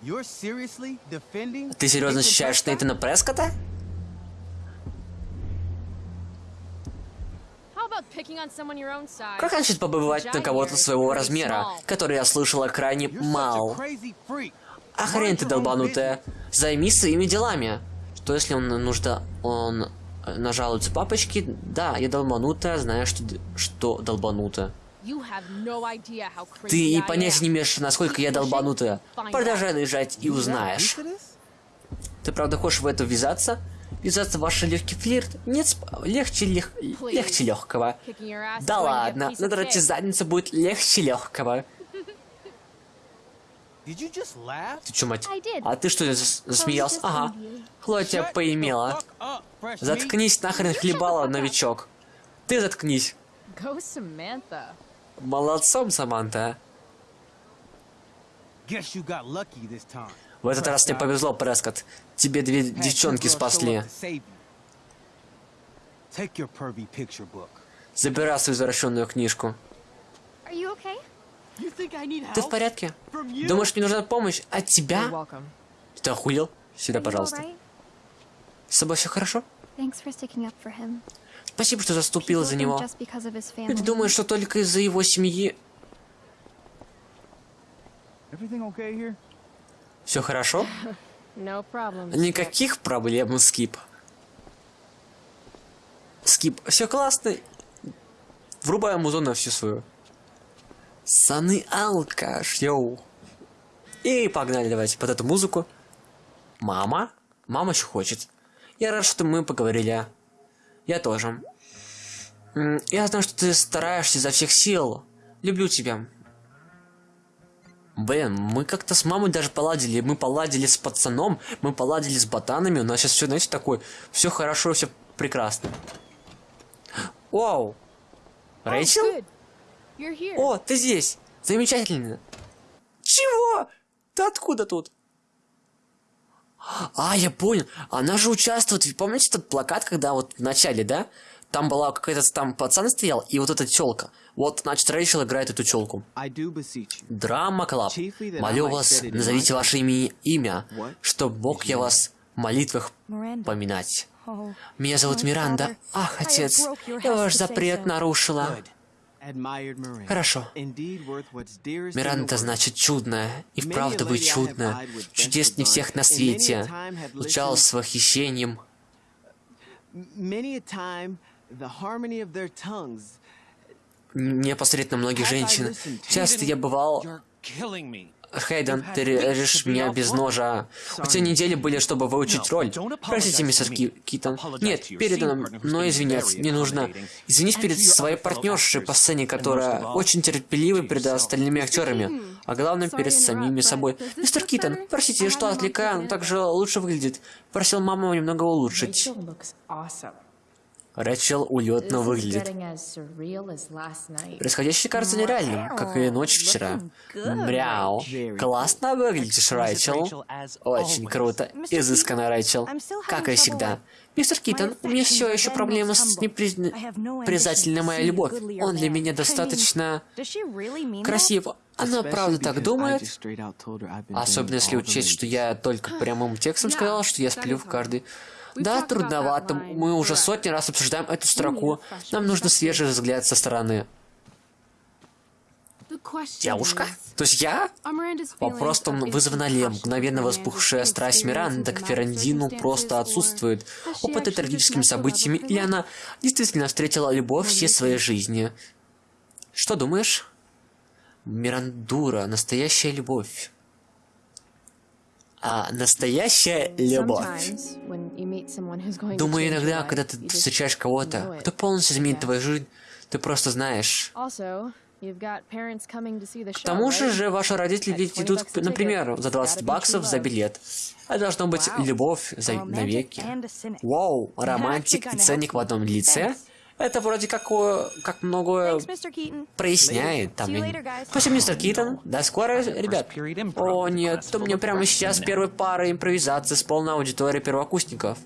Ты серьезно Prescott? Нейтана Прескота? Как насчет побывать на кого-то своего размера, который я слышала крайне мал? А хрен ты долбанутая. Займись своими делами. Что если он нужда... он э, нажалуется папочке? Да, я долбанутая, знаю, что, что долбанутая. Ты и понятия am. не имеешь, насколько я долбанутая. Продолжай лежать и узнаешь. Ты правда хочешь в это ввязаться? Ввязаться в ваш легкий флирт? Нет, сп- легче, лег... легче легкого. Да ладно, надрать задницу будет легче легкого. Ты чё, мать? I did. А ты что, зас- засмеялся? Ага. Хлоя тебя поимела. Заткнись нахрен хлебала, новичок. Ты заткнись. Молодцом, Саманта. В этот раз тебе повезло, Прескотт. Тебе две девчонки спасли. Забирай свою возвращенную книжку. Are you okay? Ты в порядке? Думаешь, мне нужна помощь от тебя? Ты охуел? Сюда, пожалуйста. С тобой все хорошо? Спасибо, что заступила People за него. Люди думают, что только из-за его семьи все хорошо. Никаких проблем, Скип. Скип, все классно. Врубай музон на всю свою. Саны алкаш, йоу. И погнали, давайте под эту музыку. Мама? Мама еще хочет. Я рад, что мы поговорили. Я тоже. Я знаю, что ты стараешься изо всех сил. Люблю тебя. Блин, мы как-то с мамой даже поладили. Мы поладили с пацаном, мы поладили с ботанами. У нас сейчас все, знаете, такое. Все хорошо, все прекрасно. Вау! Oh, Рэйчел? О, ты здесь. Замечательно. Чего? Ты откуда тут? А, я понял. Она же участвует. Вы помните этот плакат, когда вот в начале, да? Там была какая-то там пацан стоял, и вот эта челка. Вот, значит, Рэйчел играет эту челку. I do beseech you. Drama Club. Молю вас, назовите ваше имя, имя, What? чтоб мог я вас в молитвах поминать. Oh, Меня зовут Миранда. Ах, отец, я ваш запрет нарушила. Хорошо. Миранда значит чудная, и вправду вы with чудеснее best всех на свете. listened- с восхищением. На многих женщин. Часто я бывал... Хейден, ты режешь меня без ножа. У тебя недели были, чтобы выучить роль. Простите, мистер Ки- Китон. Нет, передано, но извиняться не нужно. Извинись перед своей партнершей по сцене, которая очень терпелива перед остальными актерами. А главное, перед самими собой. Мистер Китон, простите, что отвлекаю, но так же лучше выглядит. Просил маму немного улучшить. Рэчел улетно выглядит. Происходящее кажется нереальным, как и ночь вчера. Мряу. Классно выглядишь, Рэйчел. Очень круто. Изысканно, Рэйчел. Как и всегда. Мистер Китон, у меня все еще проблема с непризательной моя любовь. Он для меня достаточно красив. Она правда так думает? Особенно если учесть, что я только прямым текстом сказал, что я сплю в каждый. Да, трудновато. Мы уже сотни раз обсуждаем эту строку. Нам нужно свежий взгляд со стороны. Девушка? То есть я? Вопросом вызвана ли мгновенно вспухшая страсть Миранды к Ферандину просто отсутствует. Опыты трагическими событиями, или она действительно встретила любовь всей своей жизни? Что думаешь? Мирандура, настоящая любовь. А, настоящая любовь. Думаю, иногда, когда ты встречаешь кого-то, кто полностью изменит твою жизнь, ты просто знаешь. К тому же же ваши родители At ведь 20 идут, например, за It's 20 gotta be баксов за билет. Это должно быть любовь за навеки. Вау, романтик и ценник в одном лице. Это вроде как, как многое проясняет. Там. Спасибо, мистер Китон. До скорой, ребят. О, нет, то мне прямо сейчас первая пара импровизации с полной аудиторией первокурсников.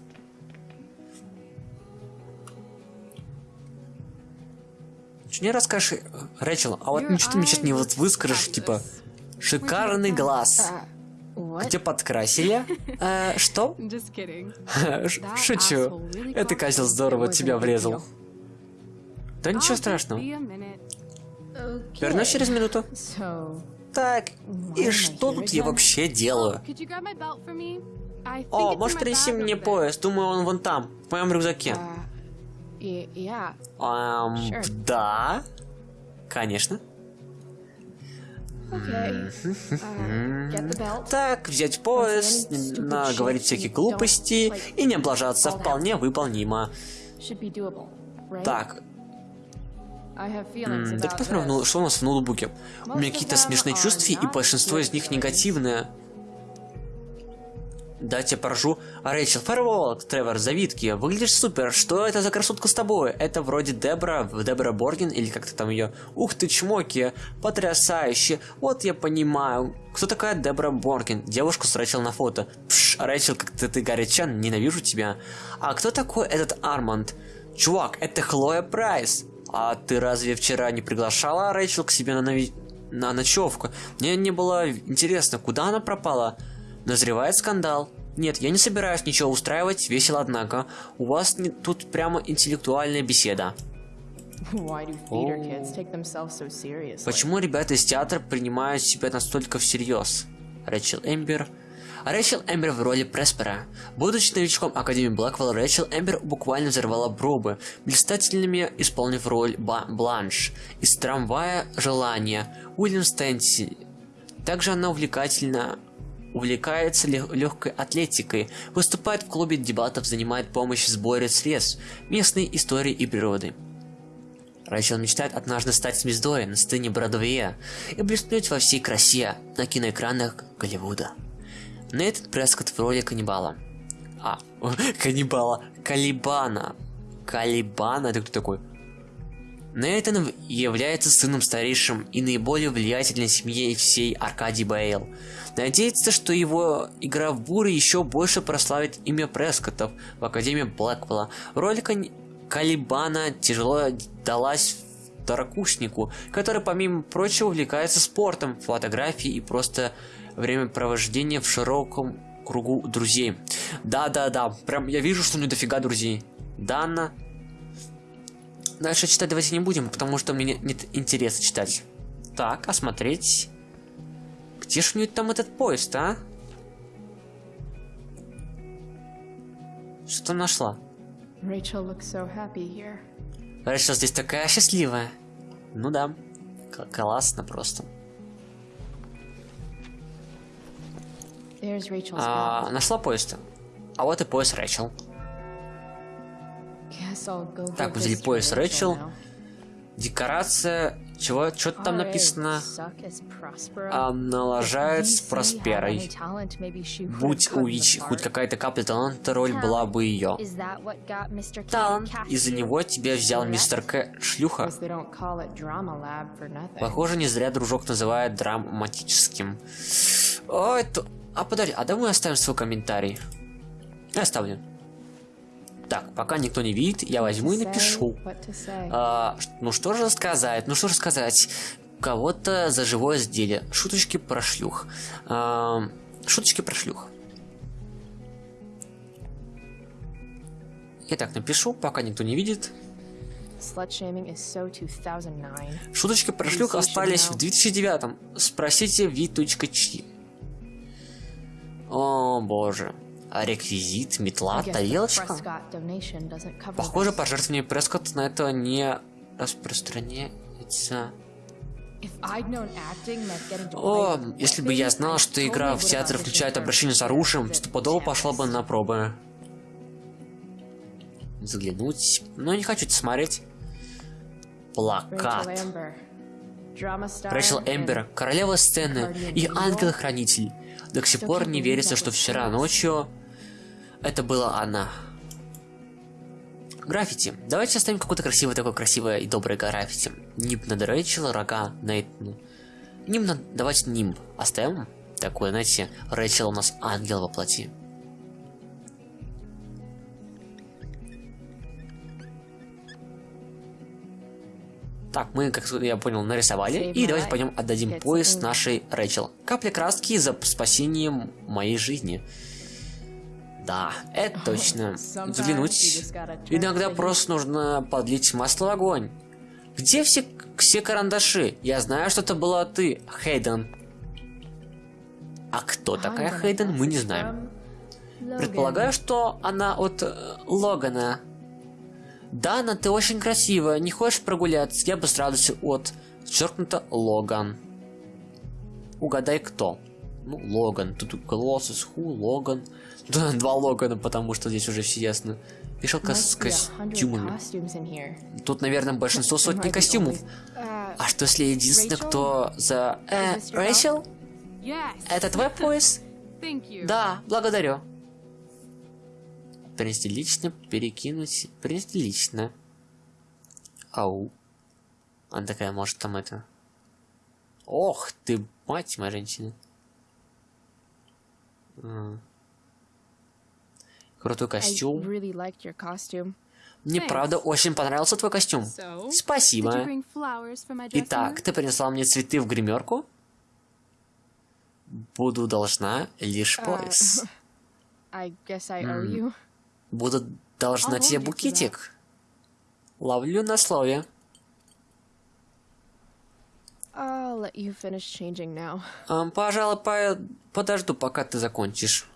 Что не расскажешь, Рэчел, а вот ничего ты мне сейчас не вот выскажешь, типа, шикарный глаз. What? Где подкрасили? Э, что? Шучу. Это козел здорово тебя врезал. Да ничего страшного. Вернусь через минуту. Так, и что тут я вообще делаю? Think О, можешь bag мне пояс? Думаю, он вон там, в моем рюкзаке. Эм, да. Конечно. Uh. Так, взять пояс, не наговорить всякие глупости и не облажаться вполне выполнимо. Так, м, давайте посмотрим, ну, что у нас в ноутбуке. У меня какие-то смешные чувства, и большинство из них негативные. Дайте поражу. Рэйчел, Фэрволл, Тревор, завитки. Выглядишь супер. Что это за красотка с тобой? Это вроде Дебра, Дебра Боргин, или как-то там ее. Ух ты, чмоки. Потрясающе. Вот я понимаю. Кто такая Дебра Боргин? Девушку с Рэйчел на фото. Пш, Рэйчел, как ты, ты горячан, ненавижу тебя. А кто такой этот Арманд? Чувак, это Хлоя Прайс. А ты разве вчера не приглашала Рэйчел к себе на, нави- на ночевку? Мне не было интересно, куда она пропала? Назревает скандал. Нет, я не собираюсь ничего устраивать, весело однако. У вас не- тут прямо интеллектуальная беседа. Почему ребята из театра принимают себя настолько всерьез? Рэчел Эмбер. Рэчел Эмбер в роли Преспера. Будучи новичком Академии Блэквелл, Рэчел Эмбер буквально взорвала пробы, блистательными исполнив роль Ба- Бланш из «Трамвая желания» Уильям Стэнси. Также она увлекательна увлекается легкой атлетикой, выступает в клубе дебатов, занимает помощь в сборе средств, местной истории и природы. Рэйчел мечтает однажды стать звездой на сцене Бродвея и блеснуть во всей красе на киноэкранах Голливуда. Нейтан Прескотт в роли каннибала. А, каннибала. Калибана. Калибана? Это кто такой? Нейтан является сыном старейшим и наиболее влиятельной семьи всей Аркадий Бейл. Надеется, что его игра в Буре еще больше прославит имя Прескоттов в Академии Блэквелла. Роль Кон- Калибана тяжело далась второкурснику, который, помимо прочего, увлекается спортом, фотографией и просто времяпровождением в широком кругу друзей. Да-да-да, прям я вижу, что у него дофига друзей. Дана. Дальше читать давайте не будем, потому что мне нет интереса читать. Так, осмотреть. Где ж у нее там этот поезд, а? Что нашла? Looks so. Рэйчел здесь такая счастливая. Ну да. Классно просто. А, нашла поезд. А вот и поезд go Так, взяли пояс Рэйчел. now. Декорация. Чего? Что там написано? А, налажает с Просперой. Будь у Вичи хоть какая-то капля таланта, роль была бы ее. Талант. Из-за него тебя взял мистер К. Шлюха. Похоже, не зря дружок называет драматическим. Ой, то... А подожди, а давай оставим свой комментарий. Я оставлю. Так, пока никто не видит, я возьму и напишу. А, ну что же сказать, ну что же сказать. Кого-то за живое изделие. Шуточки про шлюх. А, шуточки про шлюх. Я так напишу, пока никто не видит. Slut shaming is so 2009. Шуточки про шлюх остались в 2009 Спросите v.ч. О боже. А реквизит, метла, тарелочка? Похоже, пожертвование Прескотт на это не распространяется. О, если бы я знал, что игра в театре включает обращение с оружием, стопудово пошла бы на пробы. Заглянуть. Но не хочу это смотреть. Плакат. Рэйчел Эмбер, королева сцены и ангел-хранитель. До сих пор не верится, что вчера ночью это была она. Граффити. Давайте оставим какое-то красивое, такое красивое и доброе граффити. Нимб над Рэйчел, рога Нейтану. Нимб над... Давайте нимб оставим. Такое, знаете, Рэйчел у нас ангел во плоти. Так, мы, как я понял, нарисовали. И давайте пойдем отдадим something. нашей Рэйчел. Капля краски за спасением моей жизни. Да, это точно. Взглянуть. Иногда просто нужно подлить масло в огонь. Где все, все карандаши? Я знаю, что это была ты, Хейден. А кто такая Хейден, мы не знаем. Предполагаю, что она от э, Логана. Дана, ты очень красивая. Не хочешь прогуляться? Я бы с радостью от... Черкнуто Логан. Угадай, кто. Ну, Логан. Тут Колоссус, Ху, Логан. Да, два Логана, потому что здесь уже все ясно. Вешалка с костюмами. Тут, наверное, большинство сотни костюмов. Uh, А что если единственное, Rachel? кто за... Э, Рэйчел? Это твой пояс? Да, благодарю. Принести лично, перекинуть. Принести лично. Ау. Она такая, может, там это... Ох ты, мать моя женщина. Крутой костюм. really. Мне Thanks. правда очень понравился твой костюм. So, Спасибо. Итак, ты принесла мне цветы в гримерку? Буду должна лишь А, пояс. I guess I owe you. Буду должна I'll тебе букетик. Ловлю на слове. I'll let you finish changing now. Ам, пожалуй, по- подожду, пока ты закончишь.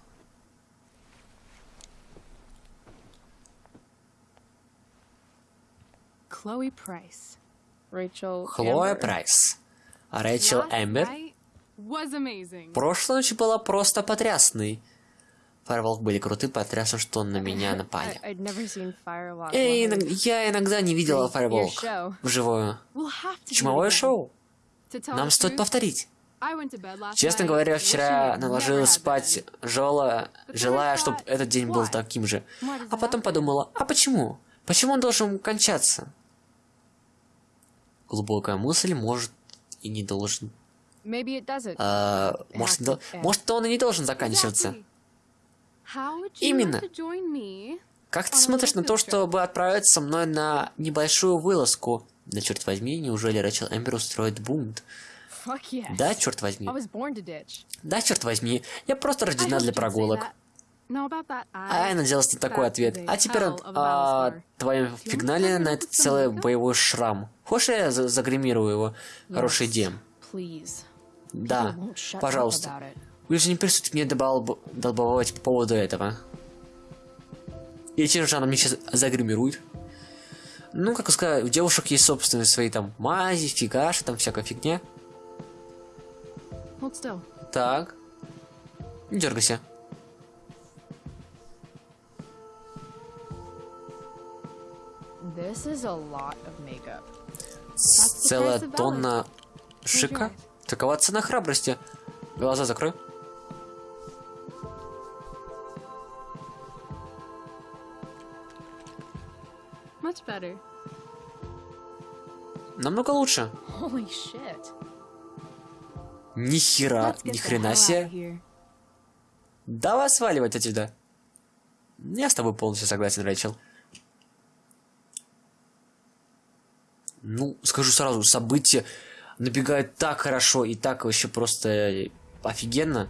Price. Rachel. Хлоя. Прайс. А Рэйчел Эмбер. Прошлая ночь была просто потрясной. Фаерволк были крутые, потрясно, что на меня напали. Эй, я иногда не видела Фаерволк вживую. Чумовое шоу. Нам стоит повторить. Честно говоря, вчера had спать been. желая, чтобы этот день был таким же. А потом подумала, а почему? Почему он должен кончаться? глубокая мысль, может и не должен. А, может, может, он и не должен заканчиваться. Именно. Как ты смотришь на то, чтобы отправиться со мной на небольшую вылазку? Да черт возьми, неужели Рэчел Эмбер устроит бунт? Yes. Да, черт возьми. Да, черт возьми. Я просто рождена для прогулок. А я I... надеялся на такой ответ. А теперь a а, твоем фигнале на этот целый боевой шрам. Хочешь, я за- загримирую его? Идея. Please. Да, пожалуйста. Вы же не перестаете мне добал- долбовать по поводу этого. И чем же она мне сейчас загримирует? Ну, как сказать, у девушек есть собственные свои там мази, фигаши, там всякая фигня. Так. Не дергайся. Целая тонна шика. Такова цена храбрости. Глаза закрой. Much better. Намного лучше. Holy shit. Ни хера, ни хрена себе. Давай сваливать отсюда. Я с тобой полностью согласен, Рэйчел. Ну, скажу сразу, события набегают так хорошо и так вообще просто офигенно.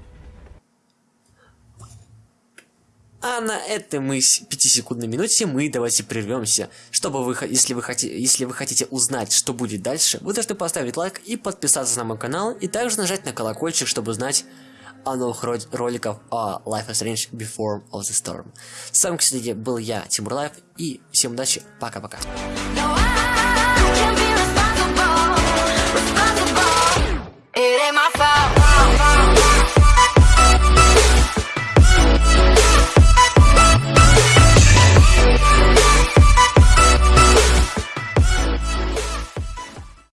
А на этой мы с- пятисекундной минуте мы давайте прервемся. Чтобы вы, если вы, хотите, если вы хотите узнать, что будет дальше, вы должны поставить лайк и подписаться на мой канал, и также нажать на колокольчик, чтобы знать о новых ро- роликах о Life is Strange Before of the Storm. С вами, кстати, был я, Тимур Life, и всем удачи, пока-пока. It ain't my fault.